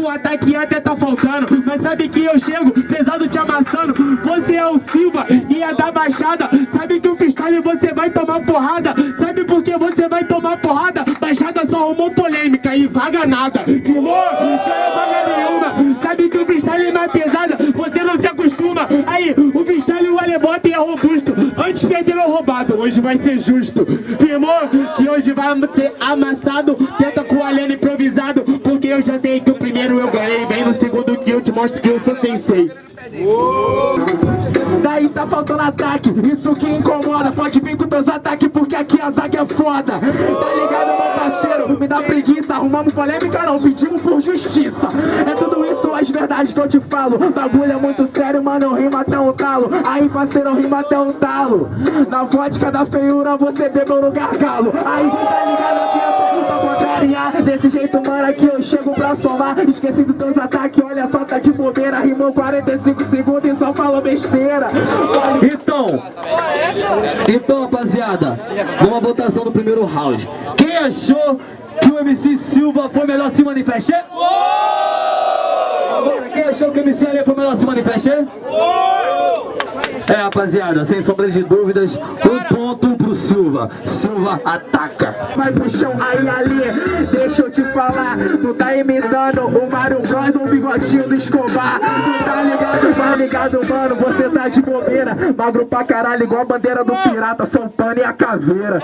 o ataque até tá faltando. Mas sabe que eu chego pesado te amassando. Você é o Silva e é da Baixada. Sabe que o freestyle você vai tomar porrada. Sabe por que você vai tomar porrada? Baixada só arrumou polêmica e vaga nada. Firmou? Não é vaga nenhuma. Sabe que o freestyle é mais pesada. Você não se acostuma. Aí, o freestyle o Alebota é robusto. Antes perderam roubado, hoje vai ser justo. Firmou? Que hoje vai ser amassado. Tenta com o Aleno improvisado. Eu já sei que o primeiro eu ganhei. Vem no segundo que eu te mostro que eu sou sensei. Daí tá faltando ataque, isso que incomoda. Pode vir com teus ataques porque aqui a zaga é foda. Tá ligado meu parceiro, me dá preguiça Arrumamos polêmica não, pedimos por justiça. É tudo isso as verdades que eu te falo. Bagulho é muito sério, mano, eu rimo até um talo. Aí parceiro, eu rimo até um talo. Na vodka da feiura você bebeu no gargalo. Aí, tá ligado aqui só culpa contrariar Desse jeito, mano, aqui eu chego pra somar. Esqueci dos teus ataques, olha só, tá de bobeira. Rimou 45 segundos e só falou besteira. Então, então rapaziada, numa votação do primeiro round. Quem achou que o MC Silva foi melhor se manifestar? Agora, quem achou que o MC Ale foi melhor se manifestar? É rapaziada, sem sombra de dúvidas, um ponto pro Silva. Silva ataca. Vai pro chão aí ali, deixa eu te falar Tu tá imitando o Mario Bros o bigodinho do Escobar ligado, mano, você tá de bobeira Magro pra caralho, igual a bandeira do pirata São Pano e a caveira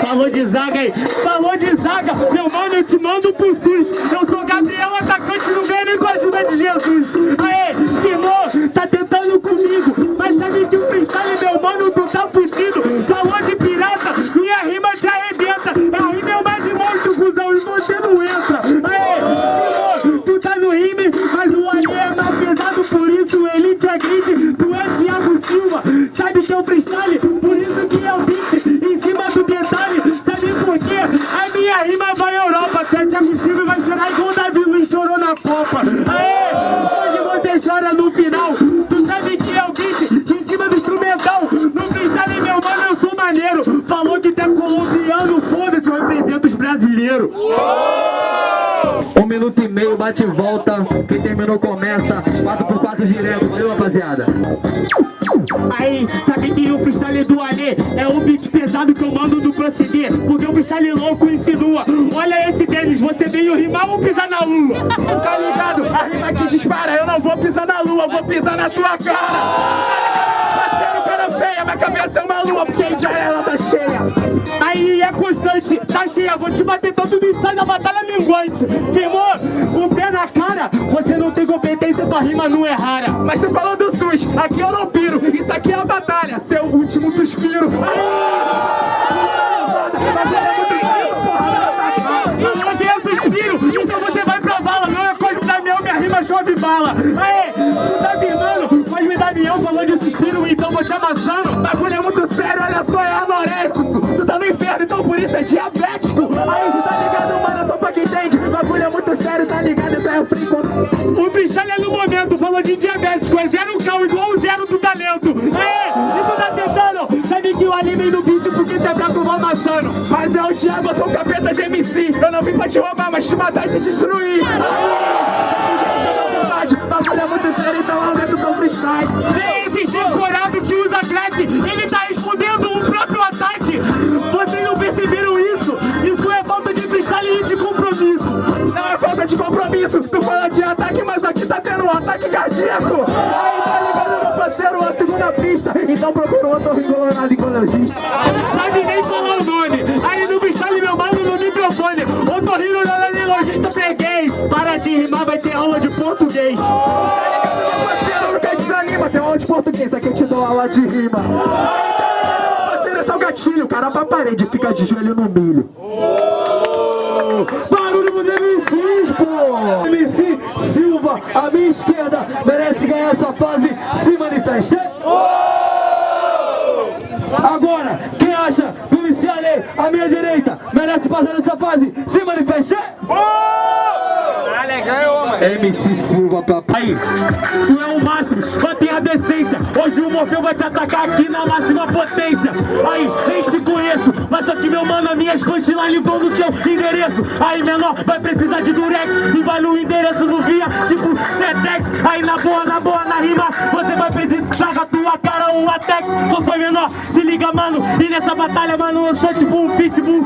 Falou de zaga aí, falou de zaga, meu mano, eu te mando pro SUS. Eu sou Gabriel, atacante, ganho nem com a ajuda de Jesus. Aê, firmou, tá tentando comigo, mas sabe que o freestyle, meu mano, tu tá fudido. Falou de pirata, minha rima te arrebenta. A rima é uma de monstro, cuzão, e você não entra. Freestyle, por isso que é o beat em cima do detalhe. Sabe por quê? A minha rima vai à Europa, até Thiago Silva vai chorar igual o Davi Luiz chorou na Copa. Aê, hoje você chora no final. Tu sabe que é o beat em cima do instrumental. No freestyle, meu mano, eu sou maneiro. Falou que tá colombiano, foda-se, eu represento os brasileiros. Um minuto e meio, bate e volta. Quem terminou começa. 4x4 direto, valeu rapaziada. Aí, sabe que o freestyle do Alê é o beat pesado que eu mando do proceder Porque o freestyle louco insinua. Olha esse Denis, você veio rimar ou pisar na lua? Tá ligado? A rima que dispara, eu não vou pisar na lua, vou pisar na tua cara. Parceiro, cara feia, minha cabeça é uma lua, porque já ela tá cheia. Aí é constante, tá cheia, vou te bater todo mundo sai da batalha minguante. Firmou? O pé na cara, você não tem competência, tua rima não é rara. Mas tu falou do SUS, aqui eu não piro, isso aqui é a batalha, seu último suspiro. Não amassando Mas é o diabo, eu sou um capeta de MC Eu não vim pra te roubar, mas te matar e te destruir. Bagulho é muito sério, então aumenta o teu freestyle. Vem esse chicorado que usa crack. Ele tá respondendo o próprio ataque. Vocês não perceberam isso? Isso é falta de freestyle e de compromisso. Não é falta de compromisso. Tu fala de ataque, mas aqui tá tendo um ataque cardíaco. Aí, tá ligado, meu parceiro, a segunda pista. Então procura um otorrinolaringologista dou aula de rima parceiro, é o gatilho Cara pra parede, fica de joelho no milho Barulho dos MCs, pô! MC Silva, à minha esquerda, merece ganhar essa fase, se manifeste. Agora, quem acha que o MC Ale, à minha direita, merece passar dessa fase, se manifeste. MC Silva, papai. Tu é o máximo, decência. Hoje o Morfeu vai te atacar aqui na máxima potência. Aí, nem te conheço, mas só que meu mano, as minhas punchlines vão no teu endereço. Aí menor, vai precisar de durex E vai no endereço no via, tipo Sedex. Aí na boa, na boa, na rima Você vai precisar um Atex Qual foi menor? Se liga mano. E nessa batalha mano, eu sou tipo um pitbull.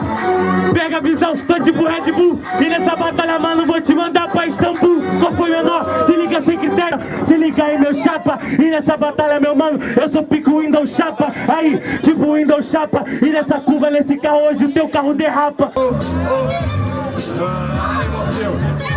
Pega a visão, tô tipo Red Bull. E nessa batalha mano, vou te mandar pra Istambul. Qual foi menor? Se liga sem critério. Se liga aí meu chapa. E nessa batalha meu mano, eu sou pico Windows chapa. Aí, tipo Windows chapa. E nessa curva, nesse carro hoje o teu carro derrapa. Ai, meu Deus.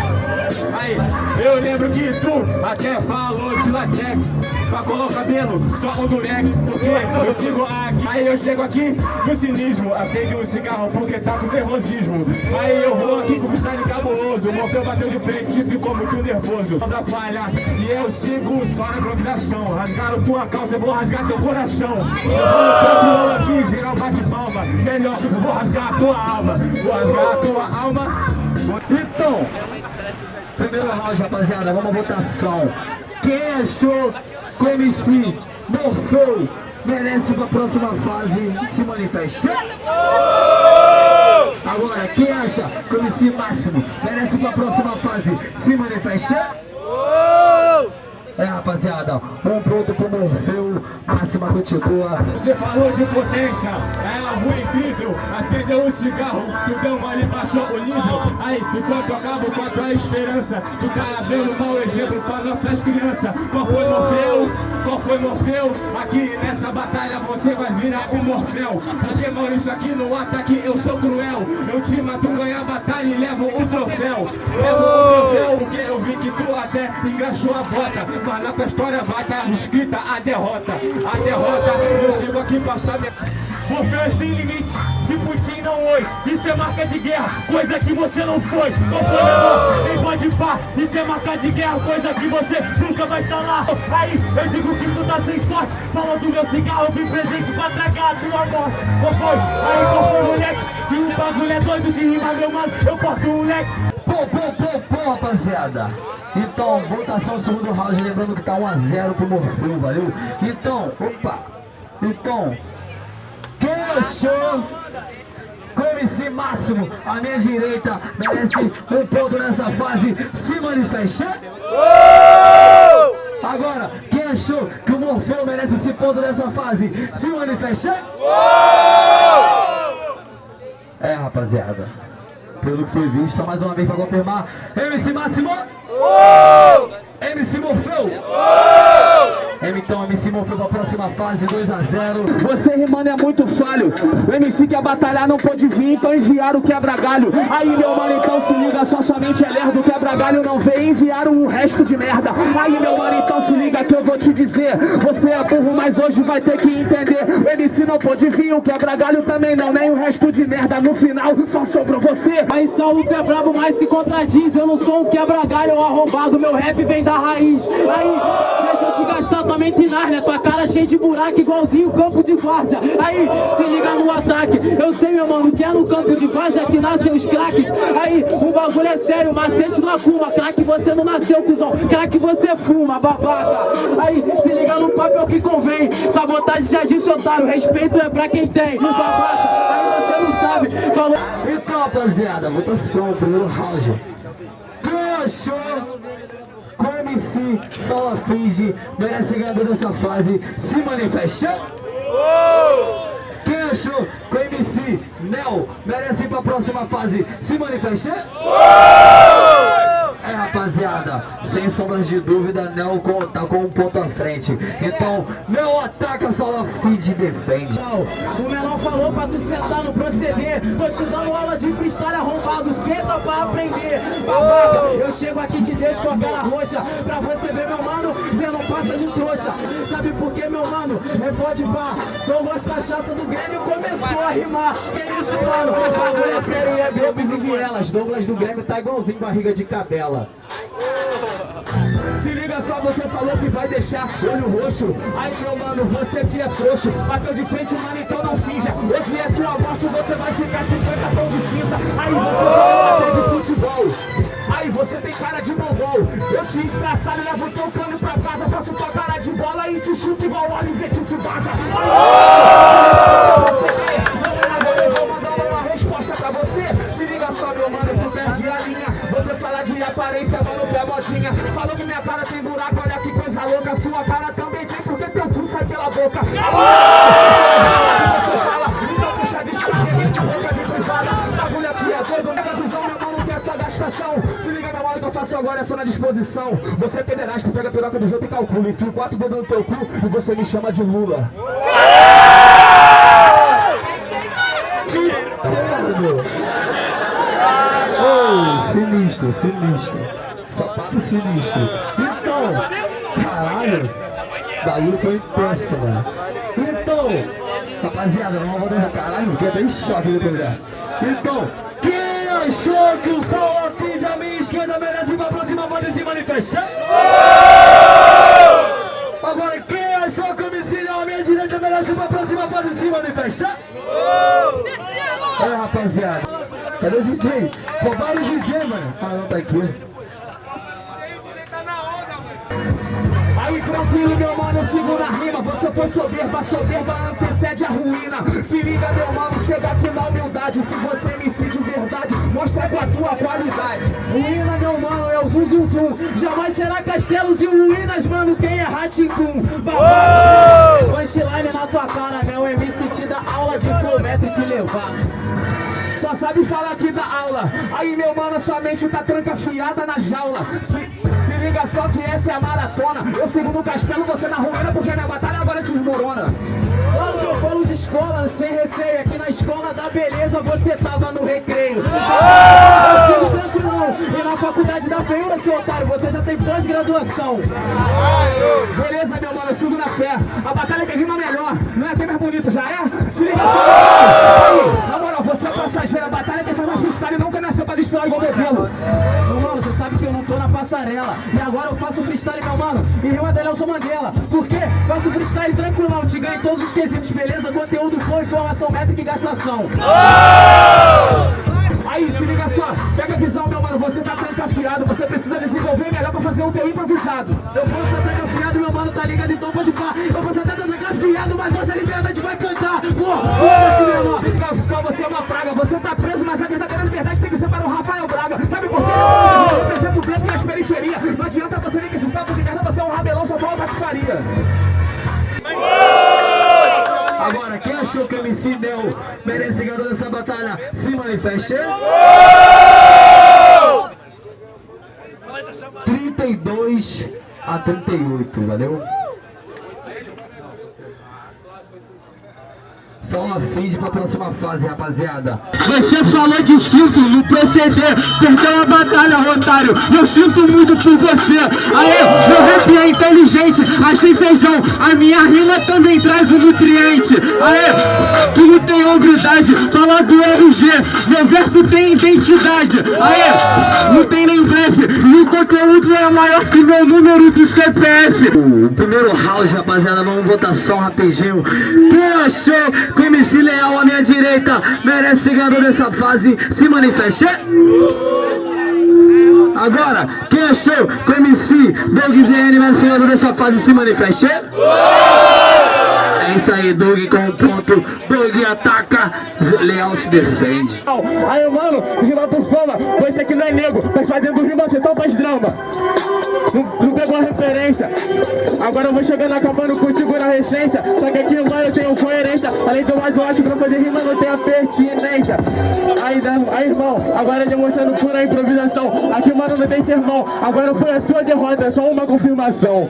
Aí, eu lembro que tu até falou de latex. Pra colar o cabelo, só um durex Porque eu sigo aqui. Aí eu chego aqui no cinismo Acende um cigarro porque tá com nervosismo. Aí eu vou aqui com o freestyle cabuloso. O Morfeu bateu de frente e ficou muito nervoso. Não dá falha e eu sigo só na improvisação. Rasgaram tua calça, eu vou rasgar teu coração. Eu vou aqui, geral bate palma. Melhor, vou rasgar a tua alma. Vou rasgar a tua alma. Então, primeiro round, rapaziada, vamos à votação. Quem achou que o MC Morfeu merece pra próxima fase se manifestar? Agora, quem acha que o MC Máximo merece pra próxima fase se manifestar? É, rapaziada, um ponto pro Morfeu, Máxima continua. Você falou de potência, é algo incrível Acendeu um cigarro, tu deu uma ali, baixou o nível Aí, enquanto acabo com a esperança Tu tá dando mau exemplo pra nossas crianças Qual foi Morfeu? Qual foi Morfeu? Aqui nessa batalha você vai virar um Morfeu mano, isso aqui no ataque eu sou cruel Eu te mato, ganho a batalha e levo o engraxou a bota Mas na tua história vai estar escrita a derrota. A derrota, eu chego aqui passar minha... Morfeu é sem limite, de Putin não oi Isso é marca de guerra, coisa que você não foi. Não foi menor, nem pode pá? Isso é marca de guerra, coisa que você nunca vai estar lá. Aí, eu digo que tu tá sem sorte. Falou do meu cigarro, vim presente pra tragar a tua morte. Qual foi? Aí, qual foi, moleque? E o bagulho é doido de rima, meu mano Eu posto o moleque Pô, pô, pô, pô, rapaziada. Então, votação do segundo round, lembrando que tá 1x0 pro Morfeu, valeu? Então, opa. Então, quem achou MC Máximo, à minha direita, merece um ponto nessa fase, se manifestar? Agora, quem achou que o Morfeu merece esse ponto nessa fase, se manifestar? É, rapaziada. Pelo que foi visto, só mais uma vez pra confirmar. MC Máximo! MC Morfeu! Então, MC Morfeu pra próxima fase, 2x0. Você rimando é muito falho. O MC quer batalhar, não pode vir Então enviaram o quebra-galho. Aí meu mano, então se liga Só somente é lerdo. O quebra-galho não veio Enviaram o resto de merda. Aí meu mano, então se liga Que eu vou te dizer. Você é burro, mas hoje vai ter que entender. O MC não pode vir O quebra-galho também não. Nem o resto de merda No final só sobrou você. Aí Saulo tu é brabo, mas se contradiz. Eu não sou um quebra-galho arrombado. Meu rap vem da raiz. Aí, deixa eu te gastar tua mente né? Tua cara cheia de buraco igualzinho campo de várzea. Aí, se liga no ataque. Eu sei meu mano, que é no campo de várzea que nascem os craques. Aí, o bagulho é sério, macete no acuma. Craque você não nasceu, cuzão. Craque você fuma, babaca. Aí, se liga no papel que convém. Sabotagem já disse otário. Respeito é pra quem tem, babaca. Aí você não sabe, falou. Então, rapaziada, votação, primeiro round. Quem achou que o MC Salafide merece ganhador dessa fase se manifestar? Quem achou que o MC Nel merece ir pra próxima fase se manifestar? É, rapaziada, sem sombras de dúvida, com- tá com um ponto à frente. Então, Nel ataca, Salafide defende. O menor falou pra tu sentar no proceder. Tô te dando aula de freestyle arrombado Senta pra aprender. Babaca, eu chego aqui te deixo com a cara roxa. Pra você ver meu mano, cê não passa de trouxa. Sabe por que meu mano? É pode pá. Douglas Cachaça do Grêmio começou a rimar. Que isso mano? Bagulho é sério e é becos e vielas. Douglas do Grêmio tá igualzinho barriga de cadela Se liga só, você falou que vai deixar olho roxo. Aí meu mano, você que é frouxo. Bateu de frente, mano, então não finja. Hoje é tua morte, você vai ficar 50 tons de cinza. Aí você joga até de futebol. Aí você tem cara de mongol Eu te estraçalho, levo teu cano pra casa Faço tua cara de bola e te chuto igual o te vaza Aí, você não é mano, tu é modinha. Falou que minha cara tem buraco, olha que coisa louca. Sua cara também tem, porque teu cu sai pela boca. Você fala, então puxa de escarregue, boca de privada. Bagulho aqui é doido, nega visão, meu mano, que é só gastação. Se liga na hora que eu faço agora, é só na disposição. Você é pederasta, pega a piroca dos outros e calcula. Enfio quatro dedos no teu cu e você me chama de Lula. Sinistro, sinistro. Só papo sinistro. Então, caralho, o bagulho foi intenso, mano. Então, rapaziada, vamos voltar já. Caralho, fiquei até em choque depois dessa. Então, quem achou que o sol afim da minha esquerda merece ir pra próxima pode se manifestar? Agora, quem achou que o homicídio à minha direita merece ir pra próxima fase se manifestar? É, rapaziada. Cadê o DJ? Roubaram o DJ, mano. Ah, não, tá aqui. Aí tranquilo, meu mano, segura a rima. Você foi soberba, soberba antecede a ruína. Se liga, meu mano, chega aqui na humildade. Se você me de verdade, mostra com a tua qualidade. Ruína, meu mano, é o zum zum zum. Jamais será castelos e ruínas, mano. Quem é Raticum? Babado. Punchline na tua cara, meu MC te dá aula de flow e levar. Só sabe falar aqui da aula. Aí, meu mano, sua mente tá trancafiada na jaula. Se, se liga só que essa é a maratona. Eu sigo no castelo, você na ruína, porque minha batalha agora desmorona. Claro que eu falo de escola, sem receio. Aqui na escola da beleza você tava no recreio. Eu sigo tranquilão. E na faculdade da feiura, seu otário, você já tem pós-graduação. Beleza, meu mano, eu sigo na fé. A batalha que rima melhor, não é até mais bonito, já é? Se liga só. Aí, na moral, você é passageiro. A batalha que faz mais freestyle nunca nasceu pra destruir igual modelo. Meu mano, você sabe que eu não tô na passarela E agora eu faço freestyle, meu mano E rima dela eu sou Mandela Por quê? Faço freestyle tranquilão Te ganho todos os quesitos, beleza? Conteúdo, flow, informação, métrica e gastação Aí, se liga só, pega a visão, meu mano, você tá trancafiado, você precisa desenvolver melhor pra fazer um teu improvisado. Eu posso estar trancafiado, meu mano, tá ligado? Então pode pá Eu posso estar trancafiado, mas hoje a cantar Pô, foda-se, menor Só você é uma praga, você tá preso, mas a verdadeira liberdade tem que ser para o Rafael Braga. Sabe por quê? Eu represento o preto e as periferias. Não adianta você nem que esse papo de merda, você é um rabelão, só fala patifaria. Agora, quem achou que o MC Del merece ganhar dessa batalha, se manifeste. 32 a 38, valeu? Só uma finge pra próxima fase, rapaziada. Você falou de cinto no proceder, perdeu a batalha, otário. Eu sinto muito por você. Aê, meu rap é inteligente, achei feijão. A minha rima também traz um nutriente. Aê, tu não tem hombridade, fala do RG. Meu verso tem identidade. Aê, não tem nem blefe. E o conteúdo é maior que meu número do CPF. O primeiro round, rapaziada, vamos votação rapidinho. Quem achou o MC Leal à minha direita merece ganhador dessa fase, se manifeste. Agora, quem achou que o MC Doug ZN merece ganhador dessa fase, se manifeste. É isso aí, Doug com um ponto. Doug ataca, Zé Leal se defende. Aí, mano, rima por fama. Você que não é nego, mas fazendo rima você só faz drama. Não, não pegou a referência. Agora eu vou chegando acabando contigo na recência. Só que aqui, mano, eu tenho coerência. Além do mais, eu acho que pra fazer rima não tem a pertinência. Aí, né, aí, irmão, agora demonstrando pura improvisação. Aqui, mano, não tem sermão. Agora foi a sua derrota, é só uma confirmação.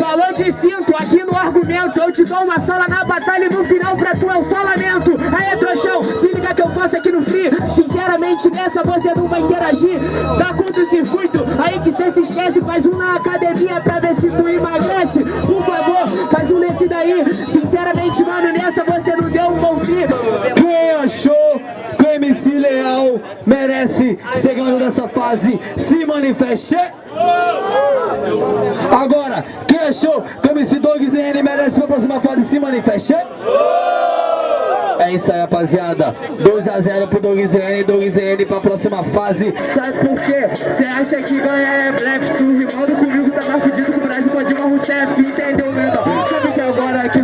Falou de cinto aqui no argumento. Eu te dou uma sala na batalha e no final pra tu é um só lamento. Aê, trouxão, se liga que eu faço aqui no free Sinceramente nessa você não vai interagir. Dá conta do circuito, aí que cê se esquece. Faz um na academia pra ver se tu emagrece. Por favor, faz um nesse daí. Sinceramente, mano, nessa você não deu um bom fim. Quem achou que o MC Leal merece ser ganhador dessa fase, se manifeste. Agora, quem achou que o MC Doug ZN merece pra próxima fase, se manifeste. É isso aí, rapaziada. 2x0 pro Doug ZN, Doug ZN pra próxima fase. Sabe por quê? Cê acha que ganhar é blefe Tu rimando comigo tá mais fudido que o Brasil com a Dilma Rousseff Entendeu, menor? Sabe que agora que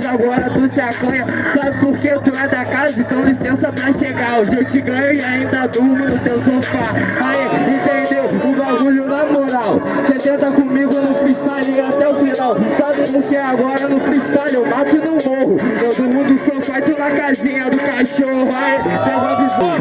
mas agora tu se acanha. Sabe por que tu é da casa, então licença pra chegar. Hoje eu te ganho e ainda durmo no teu sofá. Aí, entendeu? O bagulho na moral. Cê tenta comigo no freestyle até o final. Sabe por que agora no freestyle eu mato e não morro? Eu durmo do sofá e tu na casinha do cachorro. Aí, pega a visão.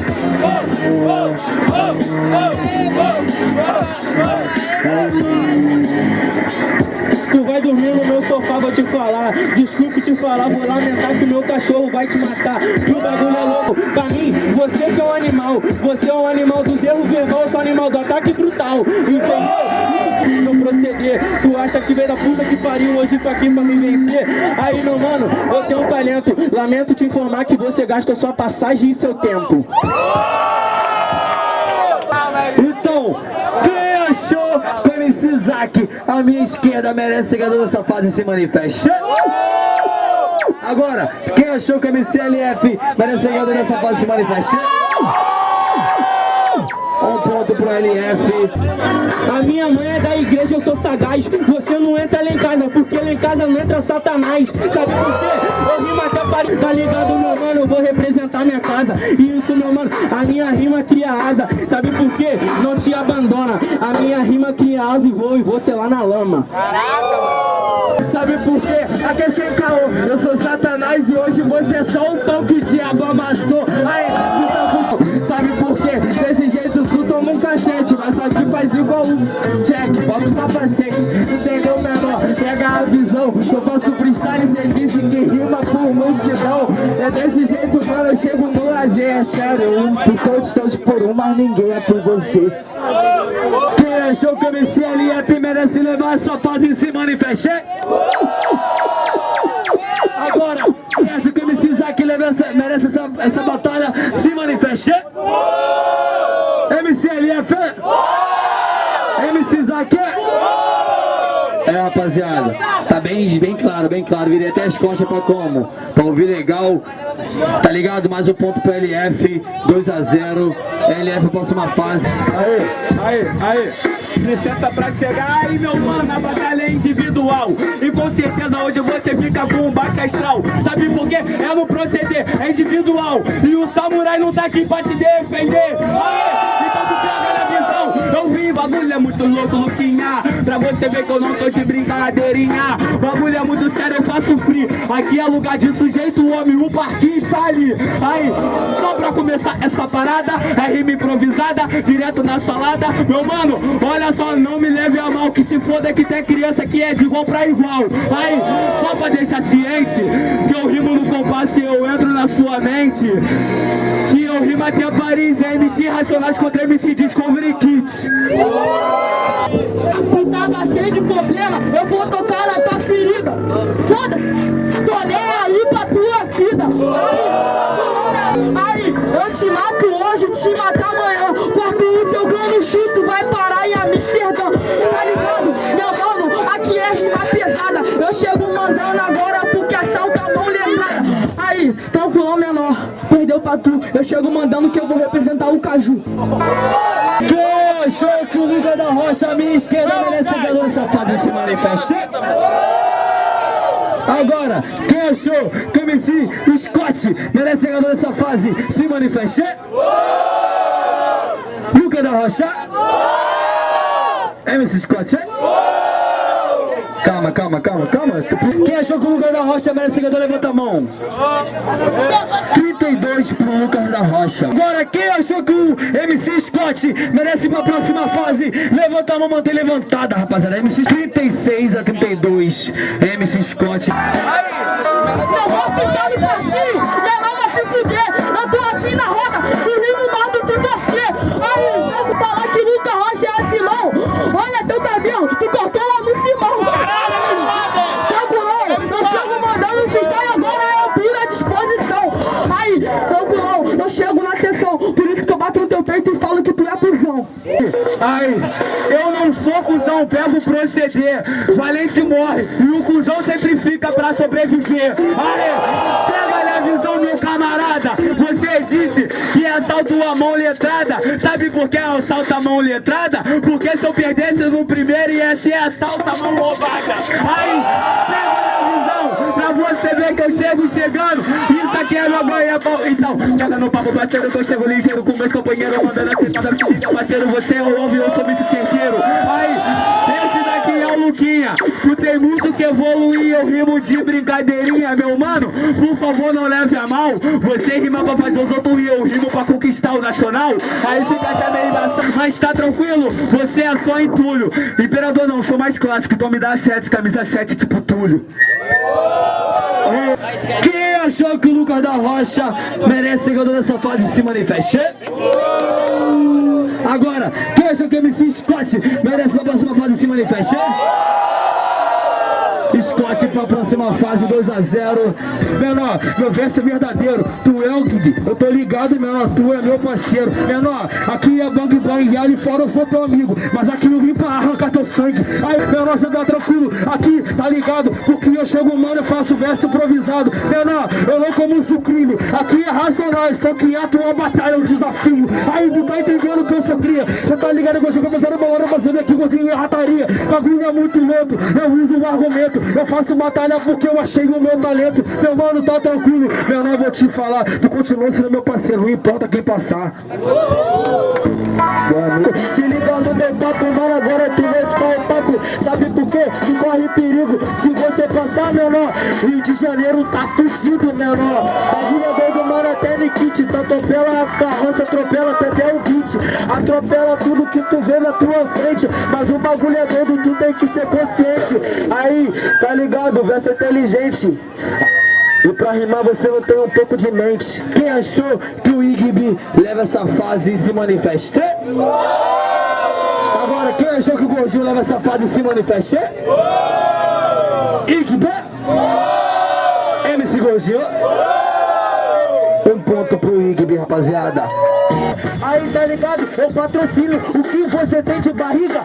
Tu vai dormir no meu sofá, vou te falar. Desculpe te falar, vou lamentar que o meu cachorro vai te matar. E o bagulho é louco, pra mim, você que é um animal Você é um animal do zelo verbal, sou animal do ataque brutal Entendeu? Que proceder. Tu acha que veio da puta que pariu hoje pra aqui pra me vencer? Aí meu mano, eu tenho um talento. Lamento te informar que você gasta sua passagem e seu tempo. Então, quem achou que o MC Zack, a minha esquerda, merece ganhador dessa fase se manifeste? Agora, quem achou que o MC LF merece ganhador dessa fase se manifeste? Pro LF. A minha mãe é da igreja, eu sou sagaz Você não entra lá em casa, porque lá em casa não entra satanás Sabe por quê? Eu rimo até pare... Tá ligado, meu mano? Eu vou representar minha casa E isso, meu mano, a minha rima cria asa Sabe por quê? Não te abandona A minha rima cria asa e vou e você lá na lama Sabe por quê? Aqui é sem caô Eu sou satanás e hoje você é só um pão que o diabo amassou com... Sabe por quê? Desse jeito tu toma um cacete Mas só te faz igual um check Bota o capacete Entendeu, menor? Pega a visão que Eu faço freestyle cê disse que rima por multidão É desse jeito, mano, eu chego no lazer É sério, um por todos, todos por um Mas ninguém é por você Quem achou que o MC LF merece levar essa fase se manifeste? Quem acha que o MC leva essa- merece essa, essa batalha se manifeste? MC LF? MC Zack? É, rapaziada, bem, bem claro, bem claro. Virei até as costas pra como? Pra ouvir legal, tá ligado? Mais um ponto pro LF, 2x0. LF próxima fase. Aê, aê, aê. Licença pra chegar aí, meu mano, a batalha individual. E com certeza hoje você fica com um baixo astral. Sabe por quê? É no proceder, é individual. E o samurai não tá aqui pra te defender. Aê, então Eu vim, bagulho é muito louco, Luquinha. Pra você ver que eu não tô de brincadeirinha. Bagulho é muito sério, eu faço free. Aqui é lugar de sujeito, homem, o partido está ali. Aí, só pra começar essa parada, é rima improvisada, direto na salada. Meu mano, olha só, não me leve a mal, que se foda que tem criança que é de igual pra igual. Aí, só pra deixar ciente, que eu rimo no compasso e eu entro na sua mente. Que eu rimo até Paris, é MC Racionais contra MC Discovery Kids. Tu tava cheio de problema, eu vou tocar na tua ferida. Foda-se, tô nem aí pra tua vida. Aí, eu te mato hoje, te mato amanhã. Corto o teu grano chuto, vai parar em Amsterdã. Tá ligado? Meu mano, aqui é rima pesada. Eu chego mandando agora porque assalta a mão letrada. Aí, tranquilão menor, perdeu pra tu. Eu chego mandando que eu vou representar o Caju. Quem achou que o Lucas da Rocha, a minha esquerda, merece ganhador dessa fase se manifeste? Agora, quem achou que o MC Scott merece ganhador dessa fase se manifeste? Lucas da Rocha? MC Scott? Calma, calma, calma, calma. Quem achou que o Lucas da Rocha merece ganhador, levanta a mão. 32 pro Lucas da Rocha. Agora, quem achou que o MC Scott merece ir pra próxima fase? Levanta a mão, mantém levantada, rapaziada. MC 36 a 32. MC Scott. Eu vou ficar no parquinho, Aí, eu não sou cuzão, pego proceder. Valente morre e o cuzão sempre fica pra sobreviver. Aí, pega a visão, meu camarada. Você disse que assalto a mão letrada. Sabe por que assalto a mão letrada? Porque se eu perdesse no primeiro ia ser assalto a mão roubada. Aí, pega a visão. Pra você ver que eu chego chegando. Isso aqui é meu banho, é bom. Então, chega no papo, parceiro, que eu chego ligeiro com meus companheiros, mandando a liga, parceiro, você ouve, eu sou bicho certeiro. Aí, esse o Luquinha. Tu tem muito que evoluir, eu rimo de brincadeirinha, meu mano. Por favor, não leve a mal. Você rima pra fazer os outros e eu rimo pra conquistar o nacional. Aí fica já meio embaçado, mas tá tranquilo, você é só entulho. Imperador não, sou mais clássico, então me dá 7, camisa 7, tipo Túlio. Quem achou que o Lucas da Rocha merece ser ganhador dessa fase se manifeste? Agora, achou que o MC Scott merece pra próxima fase se manifeste? Scott pra próxima fase 2x0 Menor, meu verso é verdadeiro. Tu é o Gui, eu tô ligado, menor. Tu é meu parceiro. Menor, aqui é bang bang E ali fora eu sou teu amigo. Mas aqui eu vim pra arrancar teu sangue. Aí, menor, você tá tranquilo. Aqui, tá ligado? Porque eu chego, mano, eu faço verso improvisado. Menor, eu não como sucrilho Aqui é racionais, só que ato uma batalha, um desafio. Aí, tu tá entendendo que eu sou cria. Você tá ligado que eu chego fazendo uma hora Fazendo aqui gordinho e rataria. Bagulho é muito lento, eu uso um argumento eu faço batalha porque eu achei o meu talento. Meu mano, tá tranquilo, meu nome vou te falar. Tu continua sendo meu parceiro, não importa quem passar Se liga no papo, mano, agora tu vai ficar opaco. Sabe por quê? Tu corre perigo. Se você passar, menor Rio de Janeiro tá fugido, menor. Bagulho doido, mano, até Nikit Tá atropela a carroça, atropela até até o beat. Atropela tudo que tu vê na tua frente. Mas o bagulho é doido, tu tem que ser consciente. Aí, tá ligado? Verso inteligente e pra rimar você não tem um pouco de mente Quem achou que o Igby leva essa fase e se manifeste? Agora, quem achou que o Gordinho leva essa fase e se manifeste? Igby? MC Gordinho? Um ponto pro Igby, rapaziada Aí tá ligado? Eu patrocínio O que você tem de barriga.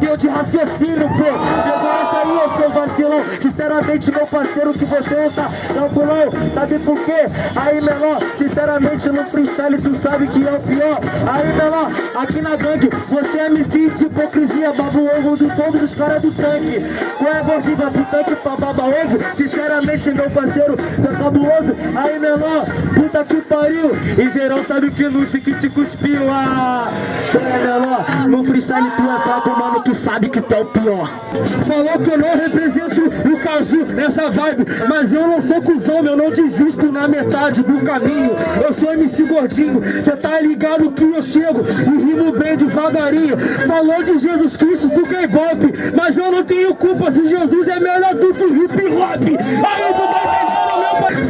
Tenho de raciocínio, pô. Referência aí, eu sou vacilão. Sinceramente, meu parceiro, que você não tá tranquilão Sabe por quê? Aí, menor Sinceramente, no freestyle tu sabe que é o pior. Aí, menor Aqui na gangue Você é MC de hipocrisia Baba o ovo do som dos caras do tanque. Qual é gordinho, vai pro tanque pra baba ovo Sinceramente, meu parceiro, você é cabuloso. Aí, menor Puta que pariu. E geral sabe que no chique cuspiu ah. É menor, no freestyle tu é fraco, mano, tu sabe que tu é o pior Falou que eu não represento o Caju nessa vibe Mas eu não sou cuzão, eu não desisto na metade do caminho Eu sou MC Gordinho, cê tá ligado que eu chego e rimo bem devagarinho Falou de Jesus Cristo do K-pop Mas eu não tenho culpa se Jesus é melhor do que o hip hop Aí entendendo, meu pai?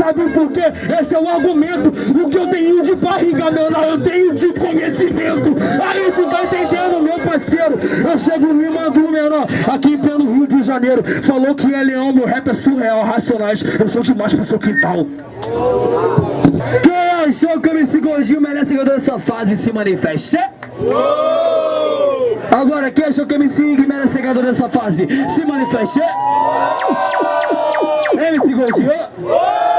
Sabe por quê? Esse é o argumento O que eu tenho de barriga, menor, eu tenho de conhecimento Aí tu tá entendendo, meu parceiro Eu chego rimando menor Aqui pelo Rio de Janeiro Falou que é leão, meu rap é surreal, racionais Eu sou demais pro seu quintal Quem achou que o MC Gordinho merece ganhar dessa fase se manifeste? Agora, quem achou que o MC Ig merece ser dessa fase? Se manifeste! MC Gordinho!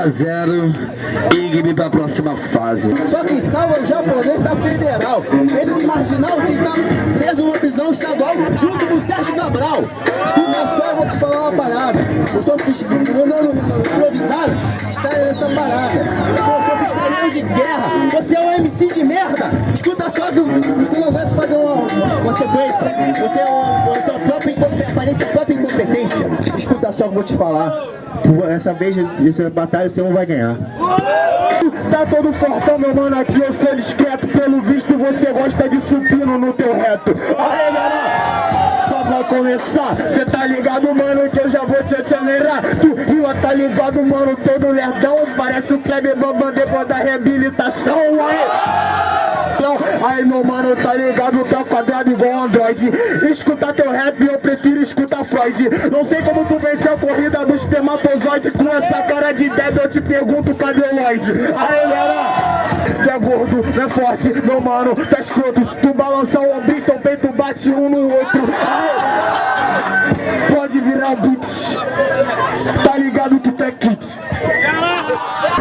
A 0 Igbe pra próxima fase. Só quem salva é o japonês da federal. Esse marginal que tá preso numa prisão estadual junto com o Sérgio Cabral. Escuta só, eu vou te falar uma parada. Eu sou mandando improvisado, está nessa parada. Sou freestyleiro de guerra. Você é um MC de merda. Escuta só que você não vai fazer uma, uma sequência. Você é uma, a sua própria incompetência, aparência própria incompetência. Escuta só eu vou te falar. Essa vez, essa batalha você não vai ganhar. Tá todo fortão, meu mano, aqui eu sou discreto. Pelo visto você gosta de supino no teu reto. Aê, galera, só pra começar. Cê tá ligado, mano, que eu já vou te acelerar. Tu rima, tá ligado, mano, todo lerdão. Parece o Kleber Bambam depois da reabilitação Aê! Aí meu mano, tá ligado, tá quadrado igual Android Escuta teu rap, eu prefiro escutar Freud. Não sei como tu venceu a corrida do espermatozoide Com essa cara de débil, eu te pergunto, cadê o Lloyd? Aí galera, tu é gordo, não é forte, meu mano, tá escroto. Se tu balançar o ombro, teu peito bate um no outro. Aí, Pode virar beat. Tá ligado que tu é kit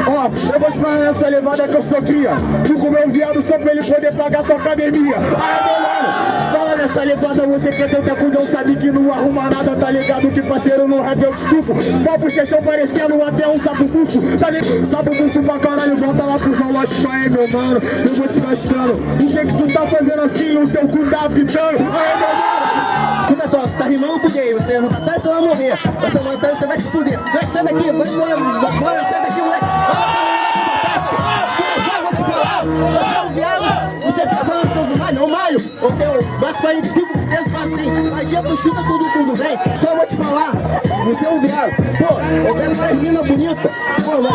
Ó, ó, eu vou explanar nessa levada que eu sou cria. Fico com meu viado só pra ele poder pagar tua academia. Aí, meu mano, fala nessa levada, você quer ter o cacundão, sabe que não arruma nada, tá ligado? Que parceiro no rap eu estufo. Papo chechão parecendo até um sapo bufo, tá ligado? Sapo bufo pra caralho, volta lá pro zoológico aí, meu mano. Eu vou te gastando. O que que tu tá fazendo assim? O teu cu tá pitando. Aí, meu mano. Olha só, você tá rimando com? Você na batalha, você vai morrer. Você na batalha, você vai se fuder. Vai, sai daqui, vai embora, embora, sai daqui, moleque. Falar. Você é um viado, você fica falando que eu malho, eu malho. Eu tenho mais 45 pesos assim. A dia tu chuta tudo, tudo bem. Só vou te falar, você é um viado. Pô, eu pego essa menina bonita. Pô, mó,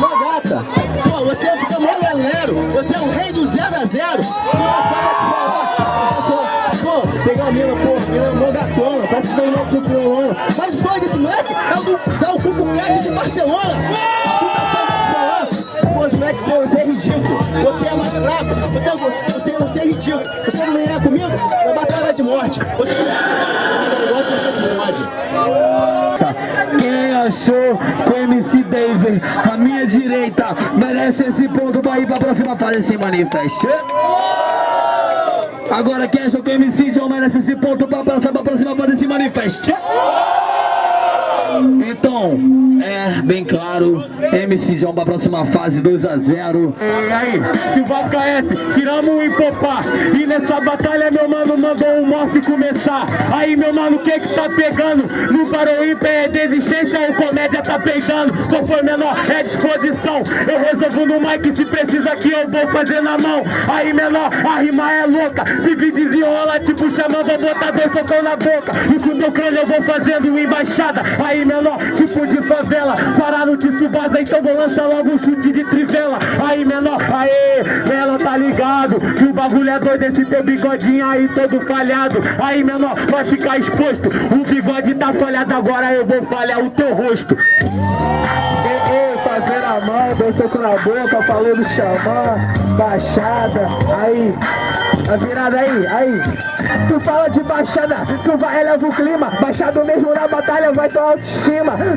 mó gata. Pô, você fica mó lelero. Você é o rei do zero a zero. Escuta só, vou te falar. Pô, pegar uma mina, pô, a mina é mó gatona. Parece que no nosso violona. Mas o sonho desse moleque é o do, dar o cuco crack de Barcelona. Você, é- você, você é ridículo. Você não ganhar comigo na batalha de morte. Você não gosta, você se. Quem achou o MC David, a minha direita, merece esse ponto pra ir pra próxima fase se manifeste? Agora quem achou que o MC John merece esse ponto pra passar pra próxima fase se manifeste? Então, é bem claro, MC John pra próxima fase 2 a 0 E aí, Silva KS, tiramos o hipopá E nessa batalha meu mano mandou o morph começar. Aí meu mano, o que que tá pegando? No Barão Ímpar é desistência ou comédia tá pegando? Qual foi menor? É disposição. Eu resolvo no mic, se precisa que eu vou fazer na mão. Aí menor, a rima é louca. Se vir desenrola, tipo chama, vou botar dois socão na boca. E com meu crânio eu vou fazendo embaixada. Aí menor, tipo de favela Parar no Tsubasa, então vou lançar logo um chute de trivela. Aí menor, aê, ela tá ligado Que o bagulho é doido, esse teu bigodinho aí todo falhado. Aí menor, vai ficar exposto. O bigode tá falhado, agora eu vou falhar o teu rosto. Fazer a mão, deu soco na boca, falou do xamã, baixada, aí, a virada aí, aí. Tu fala de baixada, tu vai eleva o clima, baixado mesmo na batalha vai tua autoestima,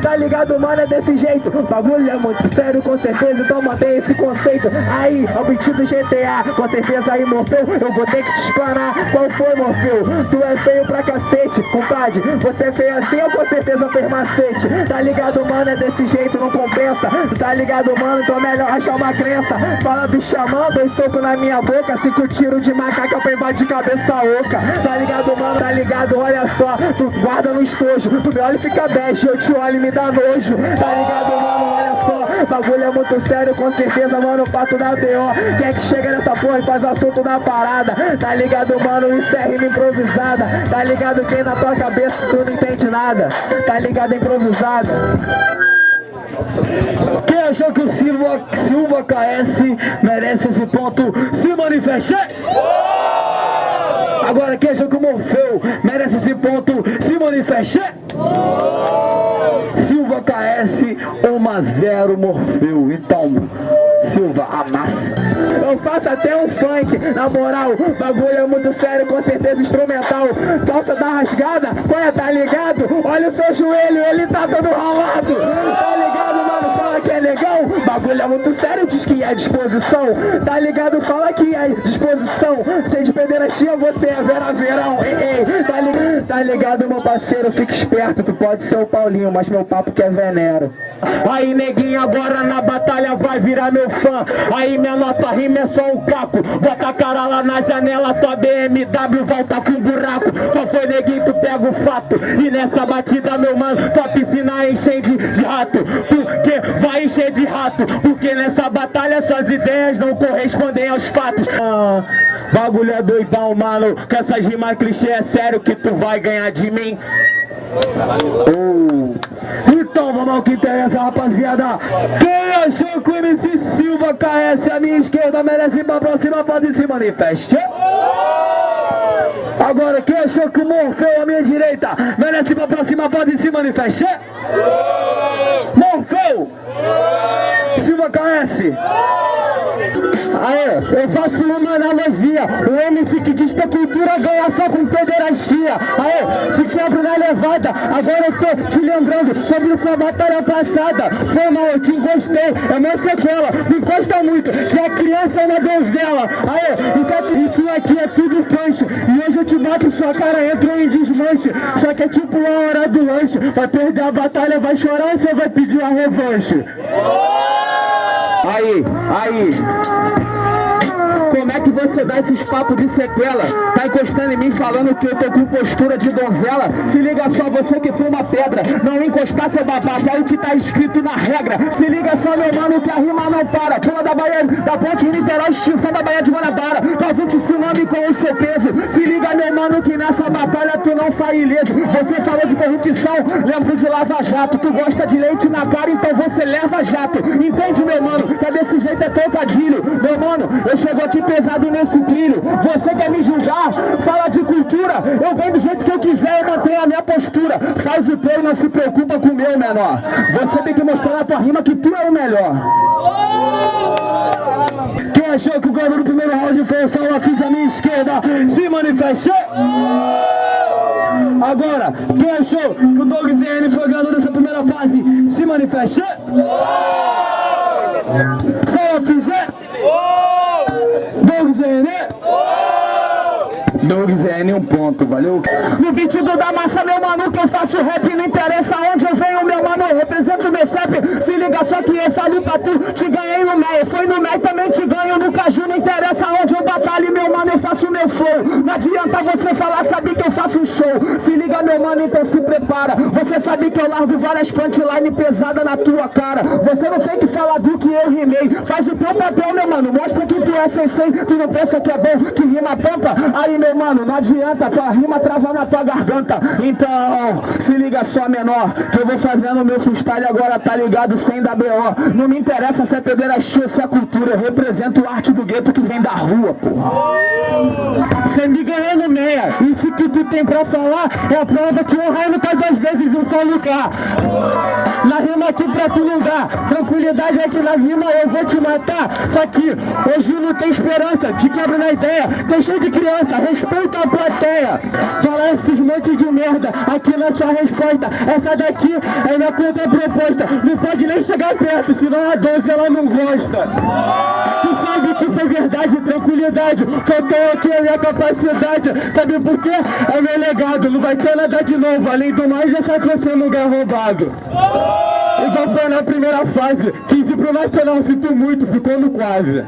tá ligado mano, é desse jeito, bagulho é muito sério com certeza, então mantém esse conceito, aí, ao beat do GTA, com certeza aí Morfeu, eu vou ter que te explanar, qual foi Morfeu, tu é feio pra cacete, compadre, você é feio assim ou com certeza fez macete, tá ligado mano, é desse jeito, não compensa, tá ligado mano, então é melhor achar uma crença, fala do xamã, dois na minha boca, cinco tiros de macaca pra invadir cabeça oca, tá ligado mano, tá ligado, olha só, tu guarda no estojo, tu me olha e fica bege, eu te olho e me dá nojo, tá ligado mano, olha só, bagulho é muito sério, com certeza mano, pato da BO, quem é que chega nessa porra e faz assunto da parada, tá ligado mano, isso é rima improvisada, tá ligado? Quem na tua cabeça tu não entende nada, tá ligado improvisada. Quem achou que o Silva, Silva KS merece esse ponto se manifeste? Agora quem achou que o Morfeu merece esse ponto se manifeste? Silva KS 1 a 0 Morfeu. Então, Silva amassa. Eu faço até um funk, na moral, bagulho é muito sério, com certeza instrumental. Calça da rasgada, põe, tá ligado? Olha o seu joelho, ele tá todo ralado. Tá ligado, mano? Fala que é legal. Bagulho é muito sério, diz que é disposição. Tá ligado? Fala que é disposição. Sem de pederastia, você é Vera Verão. Ei, ei, tá ligado? Tá ligado, meu parceiro? Fica esperto, tu pode ser o Paulinho, mas meu papo que é venero. Aí neguinho agora na batalha vai virar meu fã Aí menor tua rima é só um caco Bota a cara lá na janela, tua BMW volta com buraco Qual foi neguinho, tu pega o fato E nessa batida meu mano, tua piscina enche de, de rato Porque vai encher de rato Porque nessa batalha suas ideias não correspondem aos fatos ah, Bagulho é doidão mano essas rimas clichê é sério que tu vai ganhar de mim Oh. Então vamos ao que interessa, rapaziada. Quem achou que o MC Silva KS à minha esquerda merece ir pra próxima fase se manifeste? Agora, quem achou que o Morfeu à minha direita merece ir pra próxima fase se manifeste? Morfeu! Silva KS! Aê, eu faço uma analogia. O MC que diz que a cultura ganha só com pederastia. Aê, te quebro na levada. Agora eu tô te lembrando sobre sua batalha passada. Foi mal, eu te encostei. É uma sequela. Me encosta muito, que a criança é uma donzela. Aê, isso aqui é tudo punch. E hoje eu te bato, sua cara entra em desmanche. Só que é tipo a hora do lanche. Vai perder a batalha, vai chorar ou você vai pedir a revanche? Aí, aí. É que você dá esses papos de sequela? Tá encostando em mim falando que eu tô com postura de donzela? Se liga só, você que foi uma pedra. Não encostar seu babaca, é o que tá escrito na regra. Se liga só, meu mano, que a rima não para. Pula da Bahia, da ponte Niterói, extinção da Bahia de Guanabara. Faz um tsunami com o seu peso. Se liga, meu mano, que nessa batalha tu não sai ileso. Você falou de corrupção, lembro de Lava Jato. Tu gosta de leite na cara, então você leva jato. Entende, meu mano? Que desse jeito é trocadilho. Meu mano, eu chego aqui pesado nesse trilho. Você quer me julgar? Fala de cultura. Eu venho do jeito que eu quiser, eu mantenho a minha postura. Faz o teu e não se preocupa com o meu menor. Você tem que mostrar na tua rima que tu é o melhor. Quem achou que o ganhador do primeiro round foi o Saulo Afins à minha esquerda? Se manifeste! Agora, quem achou que o Doug ZN foi o ganhador dessa primeira fase? Se manifeste! Saulo Afins é? Doug ZN? Doug ZN, um ponto, valeu? Do da massa, meu mano, que eu faço rap, não interessa onde eu venho, meu mano, eu represento meu CEP. Se liga só que eu falei pra tu, te ganhei no MEI, foi no MEI, também te ganho no Caju, não interessa onde eu batalho, meu mano, faço meu flow. Não adianta você falar, sabe que eu faço um show. Se liga, meu mano, então se prepara. Você sabe que eu largo várias punchline pesada na tua cara. Você não tem que falar do que eu rimei. Faz o teu papel, meu mano, mostra que tu é sensei. Tu não pensa que é bom, que rima pampa. Aí, meu mano, não adianta, tua rima trava na tua garganta. Então, se liga só, menor, que eu vou fazendo meu freestyle agora, tá ligado? Sem BO. Não me interessa se é pederastia, se é cultura. Eu represento a arte do gueto que vem da rua, porra. Você me ganhou no meia. Isso que tu tem pra falar é a prova que o raio tá duas vezes um só lugar. Na rima aqui pra tu não dá. Tranquilidade é que na rima eu vou te matar. Só que hoje não tem esperança. Te quebro na ideia. Tem cheio de criança. Respeita a plateia. Fala esses monte de merda. Aqui na sua resposta. Essa daqui é minha contraproposta. Não pode nem chegar perto, senão a 12 ela não gosta. Tu sabe que foi verdade, tranquilidade. Que eu tô aqui é minha capacidade. Sabe por quê? É meu legado. Não vai ter nada de novo. Além do mais, essa trouxe lugar roubado. Igual foi na primeira fase. 15 pro Nacional, sinto muito, ficou no quase.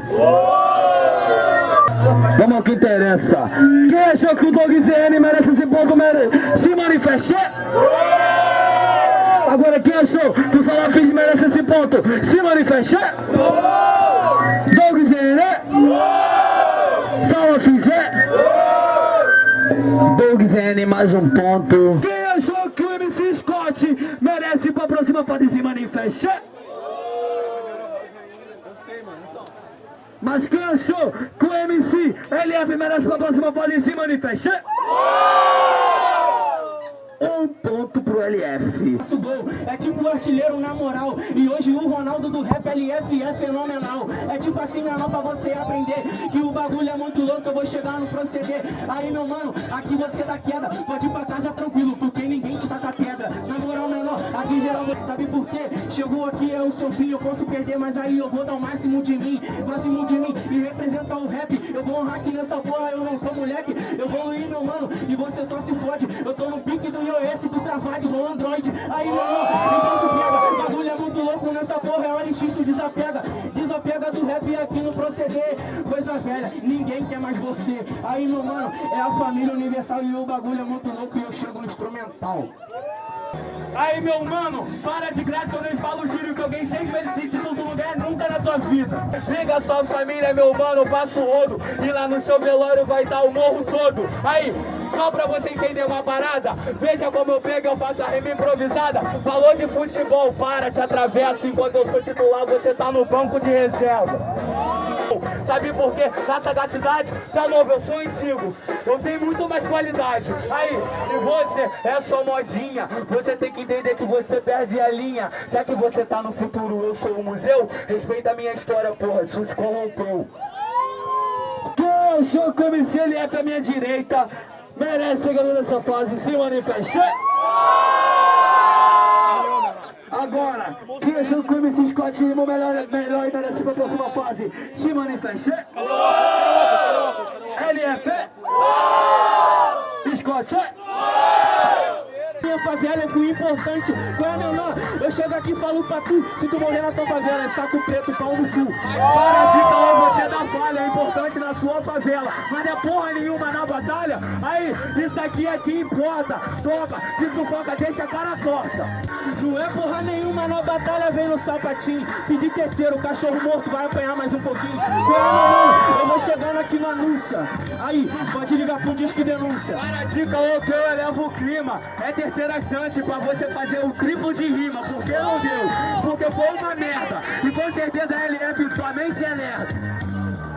Vamos ao que interessa. Quem achou que o Doug ZN merece esse ponto? Mere... Se manifeste. Agora, quem achou que o Salafis merece esse ponto? Se manifeste. Doug ZN. ZN, mais um ponto. Quem achou que o MC Scott merece ir pra próxima fase? Se manifeste. Mas quem achou que o MC LF merece pra próxima fase se manifeste? Um ponto pro LF. Nosso gol é tipo artilheiro na moral. E hoje o Ronaldo do rap LF é fenomenal. É tipo assim, menor, pra você aprender que o bagulho é muito louco. Eu vou chegar no proceder. Aí, meu mano, aqui você dá queda. Pode ir pra casa tranquilo, porque ninguém te taca pedra. Na moral, menor, aqui geral, sabe por quê? Chegou aqui, é o seu fim. Eu posso perder, mas aí eu vou dar o máximo de mim. Máximo de mim e representar o rap. Eu vou honrar aqui nessa porra, eu não sou moleque. Eu vou ir, meu mano, e você só se fode. Eu tô no pique do iOS, tu travado igual Android. Aí, mano, então tu pega. Bagulho é muito louco nessa porra, é o LX, tu desapega. Desapega do rap aqui no proceder. Coisa velha, ninguém quer mais você. Aí, meu mano, é a família universal e o bagulho é muito louco e eu chego no instrumental. Aí, meu mano, para de graça eu falo giro que alguém seis vezes esse título tu não ganha nunca na sua vida. Liga sua família, meu mano, eu passo o rodo. E lá no seu velório vai dar o morro todo. Aí, só pra você entender uma parada, veja como eu pego, eu faço a rima improvisada. Falou de futebol, para, te atravessa. Enquanto eu sou titular, você tá no banco de reserva. Sabe por quê? Na sagacidade, tá novo, eu sou antigo. Eu tenho muito mais qualidade. Aí, e você é só modinha. Você tem que entender que você perde a linha. Já que você tá no futuro, eu sou o museu. Respeita a minha história, porra. Isso se corrompeu. Achou que o LF à minha direita merece ser ganhador dessa fase? Se manifeste. Agora, que o MC Scott Lima melhor, melhor e merece pra próxima fase? Se manifeste. LF. Scott. Favela é fui importante, qual é menor? Eu chego aqui e falo pra tu, se tu morrer na tua favela, é saco preto, pau no cu. Parasita ou você dá falha, é importante na sua favela, mas não é porra nenhuma na batalha. Aí, isso aqui é que importa, toca, se sufoca, deixa a cara torta. Não é porra nenhuma na batalha, vem no sapatinho. Pedir terceiro, cachorro morto vai apanhar mais um pouquinho. Qual é? Eu vou chegando aqui no anúncia. Aí, pode ligar pro disco denúncia. Dica ou que eu elevo o clima. É terceira chance pra você fazer o triplo de rima. Por que não deu? Porque foi uma merda. E com certeza a LF sua mente é lerda.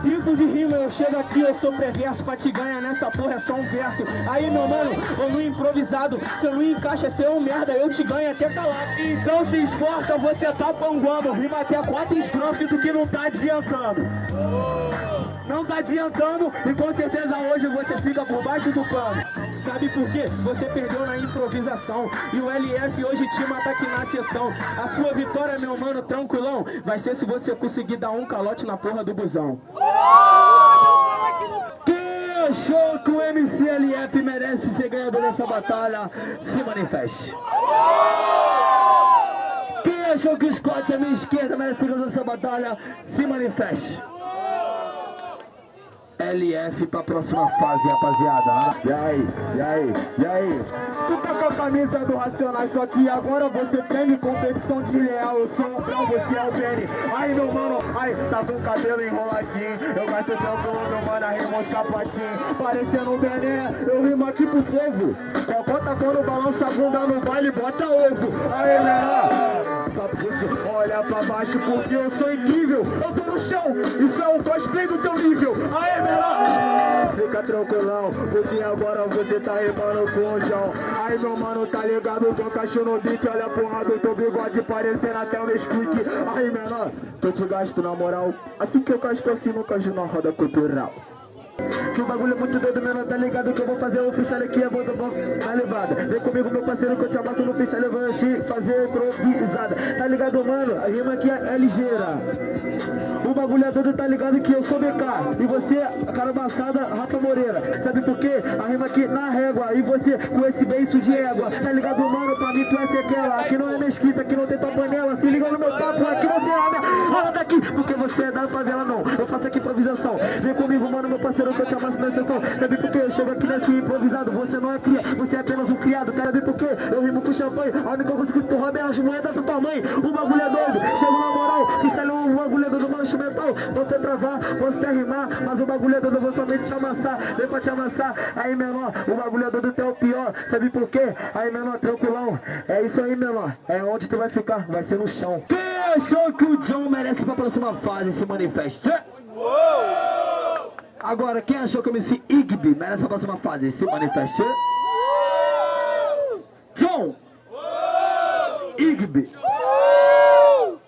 Triplo de rima, eu chego aqui, eu sou preverso Pra te ganhar nessa porra é só um verso Aí meu mano, eu no improvisado Se eu não encaixa, você é um merda, eu te ganho até calado Então se esforça, você tá panguando Rima até quatro estrofes do que não tá adiantando não tá adiantando e com certeza hoje você fica por baixo do pano. Sabe por quê? Você perdeu na improvisação e o LF hoje te mata aqui na sessão. A sua vitória, meu mano, tranquilão, vai ser se você conseguir dar um calote na porra do busão. Quem achou que o MCLF merece ser ganhador dessa batalha, se manifeste. Quem achou que o Scott à minha esquerda merece ser ganhador dessa batalha, se manifeste. LF pra próxima fase, rapaziada. E aí, e aí, e aí? Tu tá com a camisa do Racionais, só que agora você treme competição de leal. Eu sou o Brau, você é o Benny. Aí, meu mano, aí, tá com o cabelo enroladinho. Eu gasto tranquilo, meu mano, rima um sapatinho. Parecendo um Bené, eu rimo aqui pro povo. Cocota quando balança a bunda no baile, bota ovo. Aí, pra você olhar pra baixo, porque eu sou incrível. Eu tô no chão, isso é um cosplay do teu nível. Aí, fica tranquilão, porque agora você tá rimando com o João. Aí, meu mano, tá ligado? Tô cachorro no beat, olha a porra do teu bigode parecendo até um Nesquik. Aí, menor, eu te gasto na moral. Assim que eu gasto assim, nunca ajudo na roda cultural. Que o bagulho é muito doido, menor, tá ligado? Que eu vou fazer o freestyle aqui, eu vou dar bom na levada. Vem comigo, meu parceiro, que eu te amasso no freestyle, eu vou encher, fazer improvisada. Tá ligado, mano? A rima aqui é ligeira. O bagulho é doido, tá ligado? Que eu sou BK. E você, cara amassada, Rafa Moreira. Sabe por quê? A rima aqui na régua. E você com esse beiço de égua. Tá ligado, mano? Pra mim tu é sequela. Aqui não é mesquita, aqui não tem tua panela. Se liga no meu papo, aqui não tem nada. Rola daqui, porque você é da favela, não. Eu faço aqui improvisação. Vem comigo, mano, meu parceiro, eu te amasso na sessão. Sabe por quê? Eu chego aqui nesse improvisado. Você não é cria, você é apenas um criado. Sabe por quê? Eu rimo com champanhe. A única coisa que tu rouba é as moedas da tua mãe. O bagulho é doido. Chego na moral, freestyle o bagulho é doido, mano, instrumental. Você travar, você rimar, mas o bagulho é doido, eu vou somente te amassar. Vem pra te amassar. Aí, menor, o bagulho é doido até o pior. Sabe por quê? Aí, menor, tranquilão. É isso aí, menor. É onde tu vai ficar, vai ser no chão. Quem achou que o John merece pra próxima fase se manifeste? Agora, quem achou que o MC Igby merece pra próxima fase? Se manifeste. John! Igby!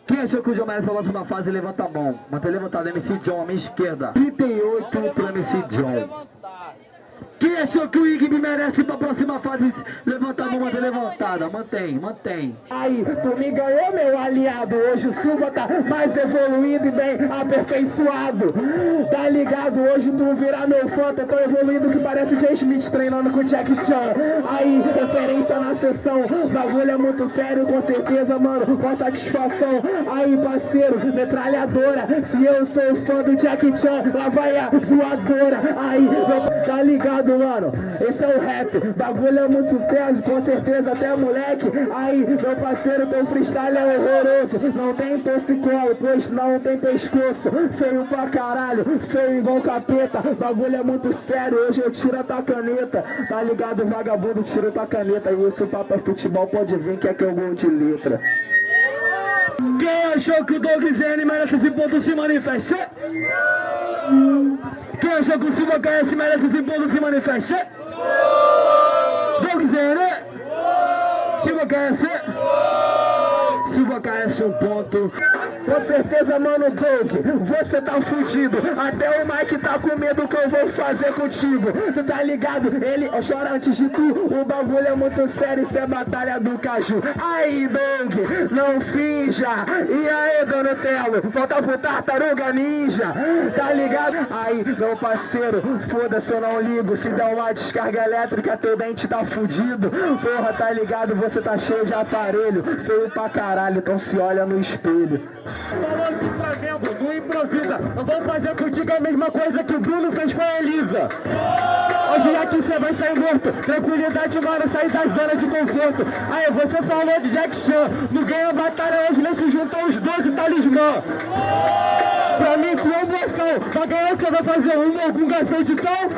Quem achou que o John merece pra próxima fase? Levanta a mão. Mantém levantado. MC John, à minha esquerda. 38 pro MC John. Quem achou que o Igby merece pra próxima fase? Levanta a mão, levantada. Mantém, mantém. Aí, tu me ganhou, meu aliado. Hoje o Silva tá mais evoluído e bem aperfeiçoado. Tá ligado? Hoje tu virar meu fã, tá tão evoluído que parece Jay Smith treinando com Jack Chan. Aí, referência na sessão. Bagulho é muito sério, com certeza, mano. Com satisfação. Aí, parceiro, metralhadora. Se eu sou fã do Jack Chan, lá vai a voadora. Aí, tá ligado, mano? Esse é o rap. Bagulho é muito sério, com certeza, até moleque. Aí, meu parceiro, teu freestyle é horroroso. Não tem torcicolo, pois não tem pescoço. Feio pra caralho, feio igual capeta. Bagulho é muito sério, hoje eu tiro a tua caneta. Tá ligado, vagabundo, tira tua caneta. E esse papo é futebol, pode vir que é que eu gol de letra. Quem achou que o Doug Zene merece esse ponto se manifeste? Quem achou que o Silva KS merece esse ponto se manifeste? Doug Zene? Silva KS? Silva KS um ponto. Com certeza, mano, Doug, você tá fugido. Até o Mike tá com medo que eu vou fazer contigo. Tu tá ligado? Ele chora antes de tu. O bagulho é muito sério, isso é batalha do caju. Aí, Doug, não finja. E aí, Donatello, volta pro tartaruga ninja. Tá ligado? Aí, meu parceiro, foda-se, eu não ligo. Se der uma descarga elétrica, teu dente tá fudido. Porra, tá ligado? Você tá cheio de aparelho. Feio pra caralho, então se olha no espelho. Falando do Flamengo, não improvisa. Eu vou fazer contigo a mesma coisa que o Bruno fez com a Elisa. Hoje aqui você vai sair morto. Tranquilidade, mano, sair da zona de conforto. Aí, você falou de Jack Chan. Não ganha batalha hoje, nem se juntam os 12 talismã. Pra mim, promoção. Vai ganhar o que? Vai fazer uma algum garçom de sal?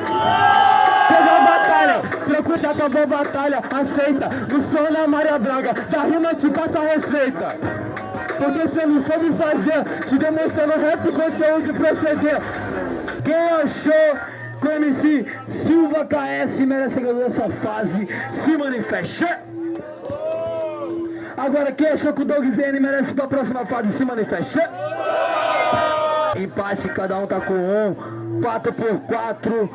Pegou a batalha, tranquilo, já acabou a batalha, aceita. No som na Maria Braga, da rima te passa a receita. Porque você não soube fazer, te demonstrando rap conteúdo de proceder. Quem achou que o MC Silva KS merece ganhar essa fase, se manifeste. Agora, quem achou que o Doug Zene merece pra próxima fase, se manifeste. Empate, cada um tá com um, 4 por 4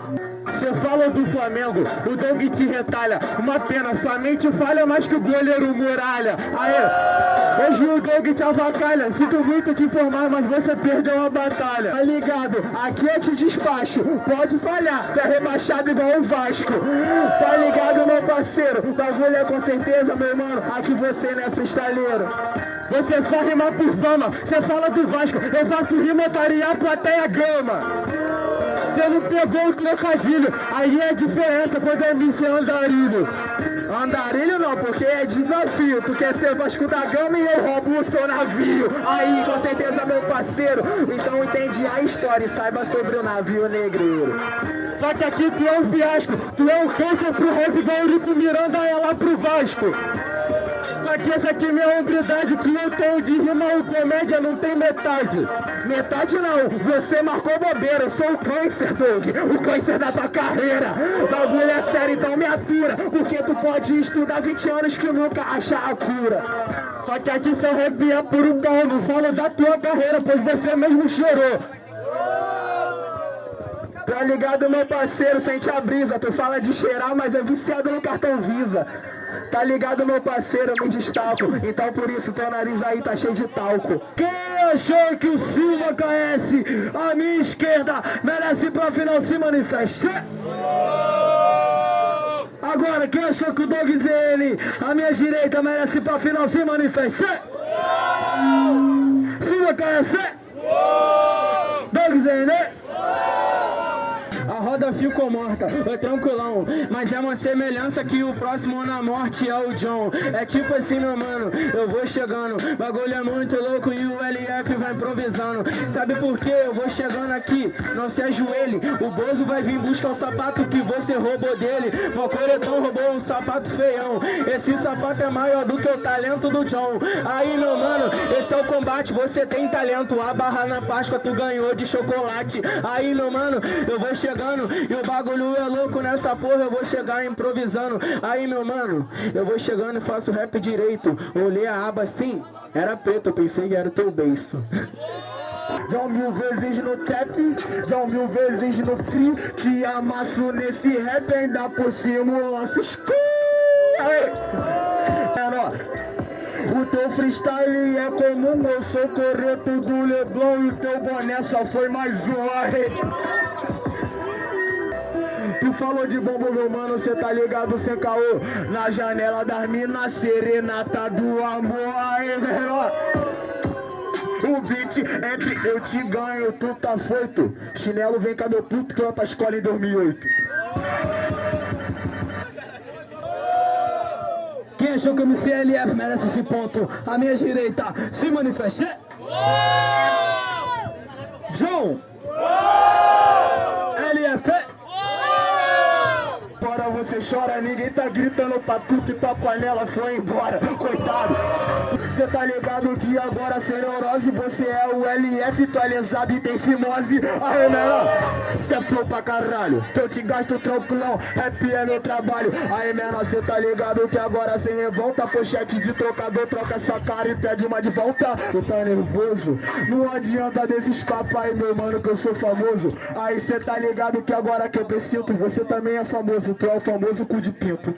Você fala do Flamengo, o Doug te retalha. Uma pena, sua mente falha mais que o goleiro muralha. Aê, hoje o Doug te avacalha. Sinto muito te informar, mas você perdeu a batalha. Tá ligado? Aqui eu te despacho. Pode falhar, tá rebaixado igual o Vasco. Tá ligado, meu parceiro? Bagulho é com certeza, meu mano. Aqui você não é freestyleiro. Você só rima por fama, você fala do Vasco, eu faço rima taria plateia gama. Você não pegou o trocadilho, aí é a diferença quando é MC andarilho. Andarilho não, porque é desafio, tu quer ser Vasco da Gama e eu roubo o seu navio. Aí, com certeza, meu parceiro, então entende a história e saiba sobre o navio negreiro. Só que aqui tu é um fiasco, tu é um câncer pro rap igual Miranda é lá pro Vasco. Só que essa aqui minha hombridade que eu tenho de rima ou comédia não tem metade. Metade não, você marcou bobeira, eu sou o câncer, Doug, o câncer da tua carreira. Bagulho é sério, então me atura, porque tu pode estudar 20 anos que nunca achar a cura. Só que aqui seu rap é puro pau, não falo da tua carreira, pois você mesmo chorou. Tá ligado, meu parceiro, sente a brisa. Tu fala de cheirar, mas é viciado no cartão Visa. Tá ligado, meu parceiro, eu me destaco. Então por isso teu nariz aí tá cheio de talco. Quem achou que o Silva KS, a minha esquerda, merece pra final se manifeste? Agora, quem achou que o Doug ZN, a minha direita, merece pra final se manifeste? Silva KS? Doug ZN? A roda ficou morta, é tranquilão Mas é uma semelhança que o próximo na morte é o John. É tipo assim, meu mano, eu vou chegando. Bagulho é muito louco e o LF vai improvisando. Sabe por quê? Eu vou chegando aqui, não se ajoelhe. O Bozo vai vir buscar o sapato que você roubou dele. Meu coretão roubou um sapato feião. Esse sapato é maior do que o talento do John. Aí, meu mano, esse é o combate Você tem talento, a barra na Páscoa tu ganhou de chocolate. Aí, meu mano, eu vou chegando e o bagulho é louco nessa porra, eu vou chegar improvisando. Aí, meu mano, eu vou chegando e faço rap direito. Olhei a aba assim, era preto, eu pensei que era o teu beiço. Já mil vezes no trap, já mil vezes no free Te amasso nesse rap, ainda por cima o lanço escuro o teu freestyle é comum, eu sou correto do Leblon E o teu boné só foi mais uma Tu falou de bombo, meu mano, cê tá ligado sem caô. Na janela das minas, serenata do amor Aí, menor o beat entre eu te ganho, tu tá feito Chinelo vem cá meu puto que eu pra escola em 2008 Quem achou que o MCLF merece esse ponto? A minha direita, se manifeste. João LF Bora você chora, ninguém tá gritando pra tu que tua panela foi embora, coitado. Cê tá ligado que agora sem neurose você é o LF atualizado e tem fimose. Aí, menor, cê é flow pra caralho, eu te gasto tranquilão, rap é meu trabalho. Aí, menor, cê tá ligado que agora sem revolta, pochete de trocador, troca essa cara e pede uma de volta. Tu tá nervoso? Não adianta desses papai, meu mano, que eu sou famoso. Aí cê tá ligado que agora que eu preciso, você também é famoso, tu é o famoso cu de pinto.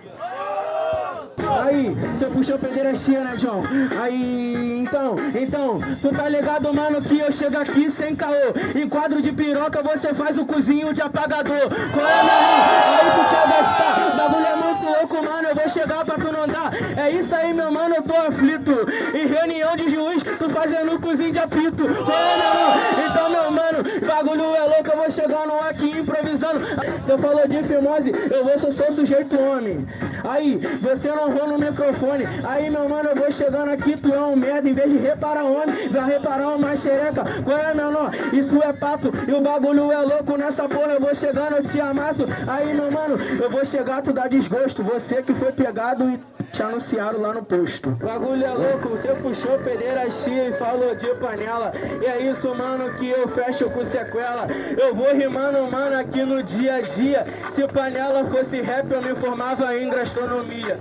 Aí, você puxou pederastia, né, John? Aí, então, então, tu tá ligado, mano, que eu chego aqui sem caô. Em quadro de piroca você faz o cozinho de apagador. Qual é, meu irmão? Aí tu quer gastar. Bagulho é muito louco, mano, eu vou chegar pra tu não dar. É isso aí, meu mano, eu tô aflito. Em reunião de juiz, tu fazendo cozinho de apito. Qual é, meu? Então, meu mano, bagulho é louco, eu vou chegando aqui improvisando. Você falou de fimose, eu vou ser só sujeito homem. Aí, você não errou no microfone. Aí, meu mano, eu vou chegando aqui, tu é um merda. Em vez de reparar homem, vai reparar uma xereca. Qual é, menor? Isso é papo e o bagulho é louco nessa porra. Eu vou chegando, eu te amasso. Aí, meu mano, eu vou chegar, tu dá desgosto. Você que foi pegado e te anunciaram lá no posto. Bagulho é louco, você puxou pederastia e falou de panela. E é isso, mano, que eu com sequela. Eu vou rimando, mano, aqui no dia a dia. Se panela fosse rap, eu me formava em gastronomia.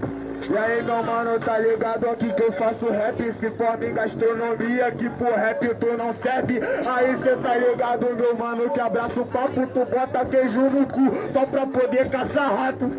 E aí, meu mano, tá ligado aqui que eu faço rap Se forma em gastronomia, que por rap tu não serve Aí cê tá ligado, meu mano, que abraça o papo Tu bota queijo no cu só pra poder caçar rato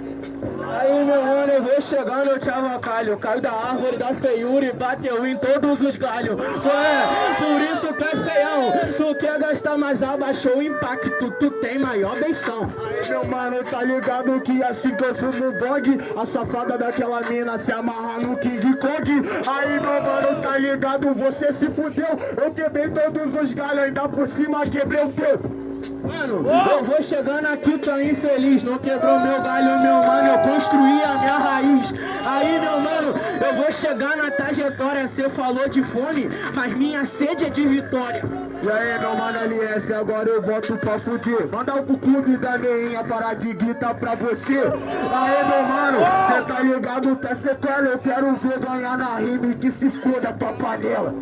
Aí, meu mano, eu vou chegando, eu te avacalho Caio da árvore da feiura e bateu em todos os galhos. É, por isso que é feião. Tu quer gastar, mas abaixou o impacto. Tu tem maior benção. Aí, meu mano, tá ligado que assim que eu fumo bog A safada daquela mina se amarra no King Kong. Aí, meu mano, tá ligado, você se fudeu. Eu quebrei todos os galhos, ainda por cima quebrei o teu Mano, eu vou chegando aqui, tô infeliz. Não quebrou meu galho, meu mano, eu construí a minha raiz. Aí, meu mano, eu vou chegar na trajetória. Cê falou de fome, mas minha sede é de vitória. E aí, meu mano LF, agora eu volto pra fuder. Manda pro clube da meinha parar de gritar pra você. Aí, meu mano, cê tá ligado, tá sequela. Eu quero ver ganhar na rima e que se foda tua panela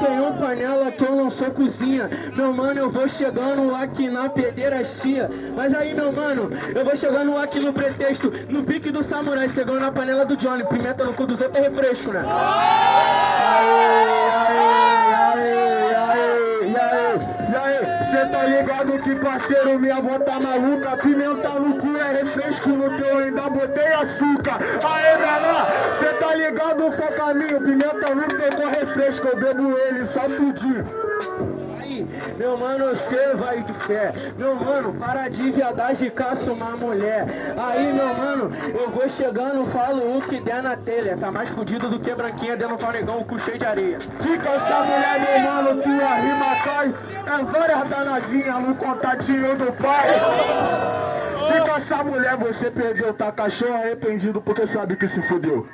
Eu não tenho panela que eu não sou cozinha. Meu mano, eu vou chegando aqui na pederastia Mas aí, meu mano, eu vou chegando aqui no pretexto. No pique do samurai, chegando na panela do Johnny. Pimenta no cu dos outros é refresco, né? Cê tá ligado que parceiro, minha avó tá maluca Pimenta no cu é refresco no teu, ainda botei açúcar. Aê, menor, cê tá ligado, só caminho Pimenta no teu refresco, eu bebo ele só tudinho meu mano, você vai de fé. Meu mano, para de viadagem, caça uma mulher. Aí, meu mano, eu vou chegando, falo o que der na telha. Tá mais fudido do que branquinha dentro do negão, com cheio de areia. Fica essa mulher, meu mano, que a rima cai. É várias danadinhas no contatinho do pai. Fica essa mulher, você perdeu, tá cachorro arrependido porque sabe que se fudeu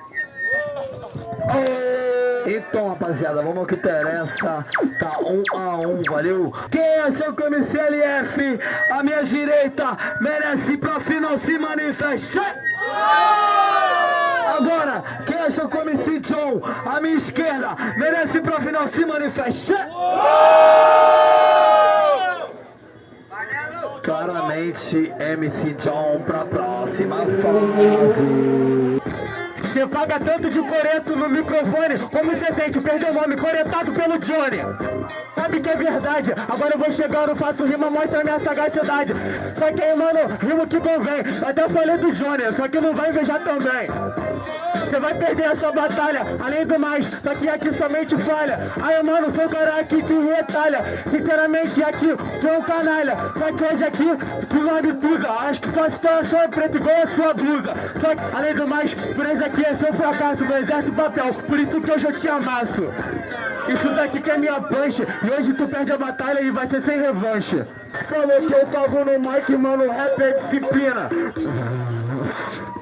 então, rapaziada, vamos ao que interessa. Tá um a um, valeu? Quem achou que o MC LF, a minha direita, merece pra final se manifestar? Agora, quem achou que o MC John, a minha esquerda, merece pra final se manifestar? Claramente, MC John pra próxima fase. Você paga tanto de coreto no microfone Como você sente? Perdeu o nome, coretado pelo Johnny. Sabe que é verdade. Agora eu vou chegando, faço rima, mostra minha sagacidade. Só que aí, mano, rimo que convém. Até falei do Johnny, só que não vai invejar também você vai perder essa batalha, além do mais, só que aqui somente falha. Aí mano, sou o cara que te retalha. Sinceramente aqui, tu é um canalha. Só que hoje aqui, tu não abusa. Acho que sua situação é preta igual a sua blusa. Só que, além do mais, por isso aqui é seu fracasso Não exerce papel, por isso que hoje eu te amasso. Isso daqui que é minha punch E hoje tu perde a batalha e vai ser sem revanche. Falou que eu cago no mic, mano, rap é disciplina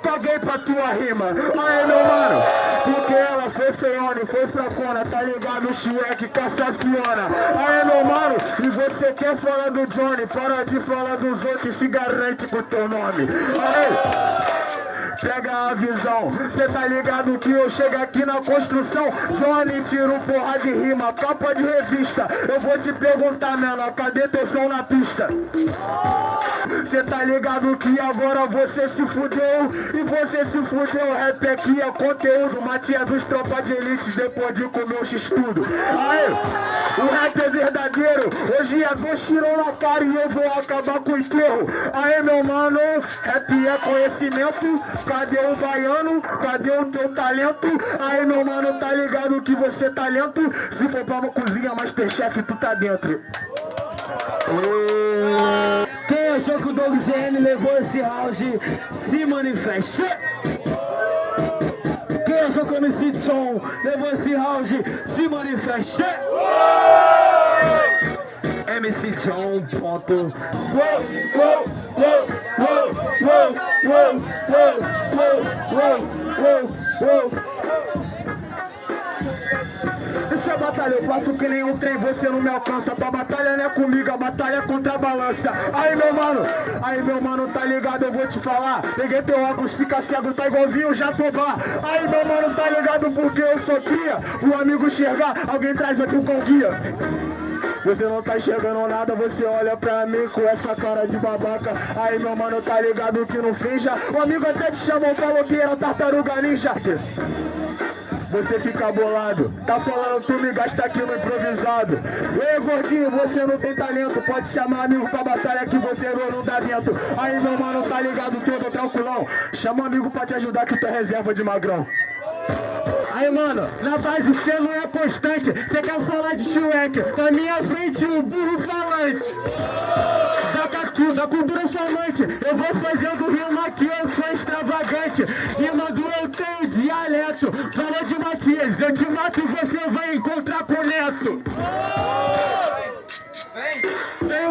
caguei pra tua rima. Aí, meu mano, porque ela foi feiona e foi fracona, tá ligado? Shrek com essa fiona. Aí, meu mano, e você quer falar do Johnny? Para de falar dos outros e se garante com teu nome. Aí. Pega a visão, cê tá ligado que eu chego aqui na construção? Johnny tiro porra de rima, capa de revista. Eu vou te perguntar, menor, cadê teu som na pista? Cê tá ligado que agora você se fudeu? E você se fudeu, rap aqui é conteúdo. Matia dos tropas de elite depois de comer o x-tudo. Aí, o rap é verdadeiro. Hoje é dois tirão na cara e eu vou acabar com o enterro. Aí meu mano, rap é conhecimento Cadê o baiano? Cadê o teu talento? Aí meu mano, tá ligado que você é talento Se for pra uma cozinha Masterchef, tu tá dentro Quem achou que o Doug ZN levou esse round se manifeste. Quem achou que o MC John levou esse round se manifeste. MC John, ponto. Deixa a batalha, eu faço que nem um trem, você não me alcança. Tua batalha não é comigo, a batalha é contra a balança. Aí meu mano, aí meu mano, tá ligado, eu vou te falar. Peguei teu óculos, fica cego, tá igualzinho o Jatobá Aí meu mano, tá ligado, porque eu sou O amigo enxergar, alguém traz aqui o com guia você não tá enxergando nada, você olha pra mim com essa cara de babaca Aí meu mano, tá ligado que não finja O amigo até te chamou, falou que era tartaruga ninja você fica bolado. Tá falando tu me gasta aqui no improvisado. Ei, gordinho, você não tem talento. Pode chamar amigo pra batalha que você não dá dentro. Aí, meu mano, tá ligado todo tranquilão. Chama amigo pra te ajudar que tu é reserva de magrão. Aí, mano, na base você não é constante. Você quer falar de Shrek? Na minha frente, o burro falante. Da, catu, da cultura falante. Eu vou fazendo rima aqui, eu sou extravagante. Rimando eu tenho dialeto. Fala de Matias, eu te mato e você vai encontrar com o Neto. Tem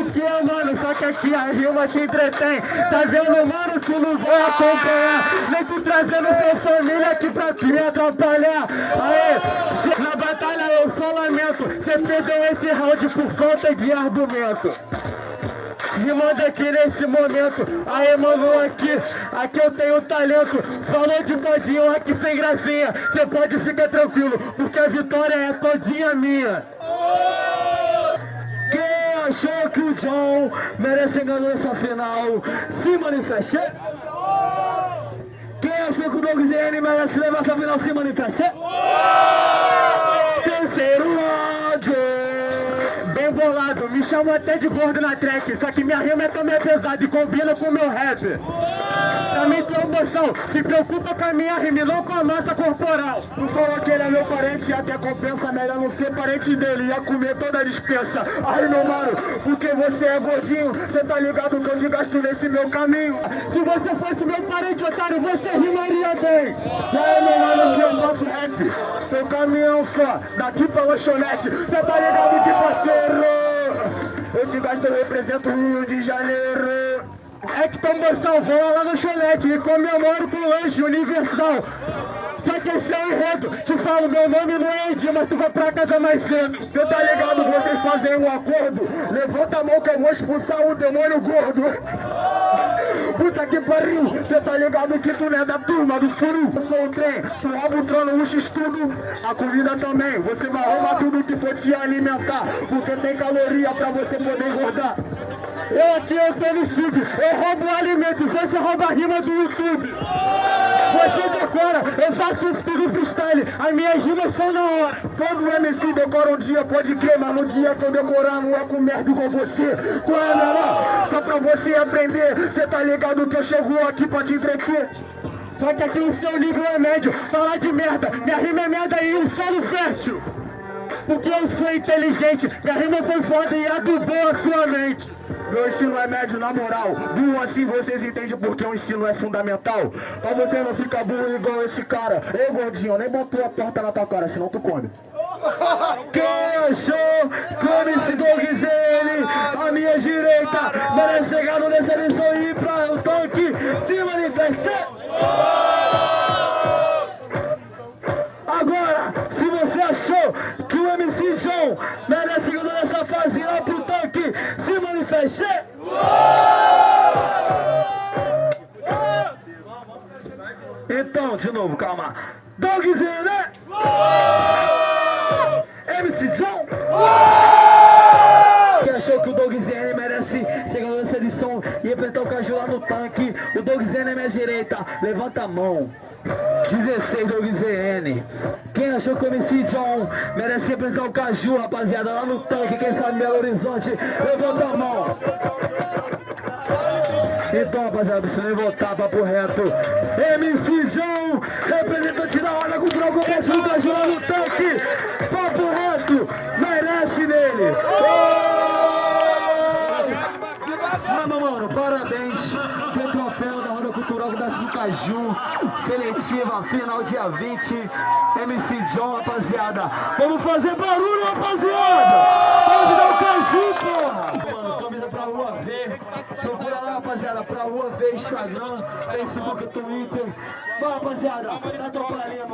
que, mano? Só que aqui a rima te entretém. Tá vendo, mano? Tu não vai acompanhar. Nem tu trazendo sua família aqui pra te atrapalhar. Aê, na batalha eu só lamento. Você perdeu esse round por falta de argumento. Rimando aqui nesse momento Aí mano, aqui, aqui eu tenho talento Falou de todinho aqui sem gracinha Você pode ficar tranquilo Porque a vitória é todinha minha achou que o John merece ganhar essa final, se manifeste. Quem achou que o Doug ZN merece levar essa final, se manifeste. Terceiro áudio. Bem bolado, me chamam até de gordo na track Só que minha rima é também pesada e combina com o meu rap Também tem emoção, se preocupa com a minha rima não com a massa corporal. Tu falou que ele é meu parente, até compensa. Melhor não ser parente dele, ia comer toda a dispensa. Aí meu mano, porque você é gordinho. Cê tá ligado que eu te gasto nesse meu caminho. Se você fosse meu parente, otário, você rimaria bem. E aí meu mano, que eu faço rap? Seu caminhão só, daqui pra lanchonete. Cê tá ligado que parceiro eu te gasto, eu represento o Rio de Janeiro É que toma salvou lá no cholete E comemoro com lanche universal. Só que esse é o enredo, te falo, meu nome não é Edi, mas tu vai pra casa mais cedo. Cê tá ligado, vocês fazem um acordo. Levanta a mão que eu vou expulsar o demônio gordo. Puta que pariu, cê tá ligado que tu não é da turma do furu. Eu sou o trem, tu rouba o trono, o x-tudo. A comida também, você vai roubar tudo que for te alimentar Porque tem caloria pra você poder engordar eu aqui, eu tô no sub, eu roubo o alimento, você rouba a rima do YouTube. Você decora, eu faço tudo freestyle, as minhas rimas são na hora. Todo MC decora um dia, pode crer, mas no dia que eu decorar não é com merda igual você. É, menor? Só pra você aprender, cê tá ligado que eu chego aqui pra te entreter. Só que aqui o seu nível é médio, falar de merda, minha rima é merda e o solo fértil. Porque eu sou inteligente, minha rima foi foda e adubou a sua mente. Meu ensino é médio na moral, viu assim vocês entendem porque o ensino é fundamental. Pra você não ficar burro igual esse cara. Ei gordinho, nem botou a torta na tua cara, senão tu come. Quem achou come esse Dougzene à minha direita merece chegar nessa lição e ir pra o tanque se manifestar. Agora, se você achou que o MC John merece ganhar nessa fase lá pro tanque, se manifeste! Então, de novo, calma. Dogzinho, né? MC John? Que achou que o Dogzene merece merece segunda dessa edição e apertar o caju lá no tanque. O Dogzene é minha direita. Levanta a mão. 16 Doug ZN. Quem achou que o MC John merece representar o Caju, rapaziada, lá no tanque, quem sabe Belo Horizonte, levanta a mão. Então, rapaziada, precisa nem votar, papo reto. MC João, representante da Ordem Cultural Complexo do Caju lá no tanque. Papo reto, merece nele. Vamos, Caju. Seletiva, final dia 20. MC John, rapaziada. Vamos fazer barulho, rapaziada. Vamos dar o Caju, porra. Mano, câmera pra rua ver. Procura lá, rapaziada, pra rua ver Instagram, Facebook, Twitter. Vai, rapaziada, na tua palhinha,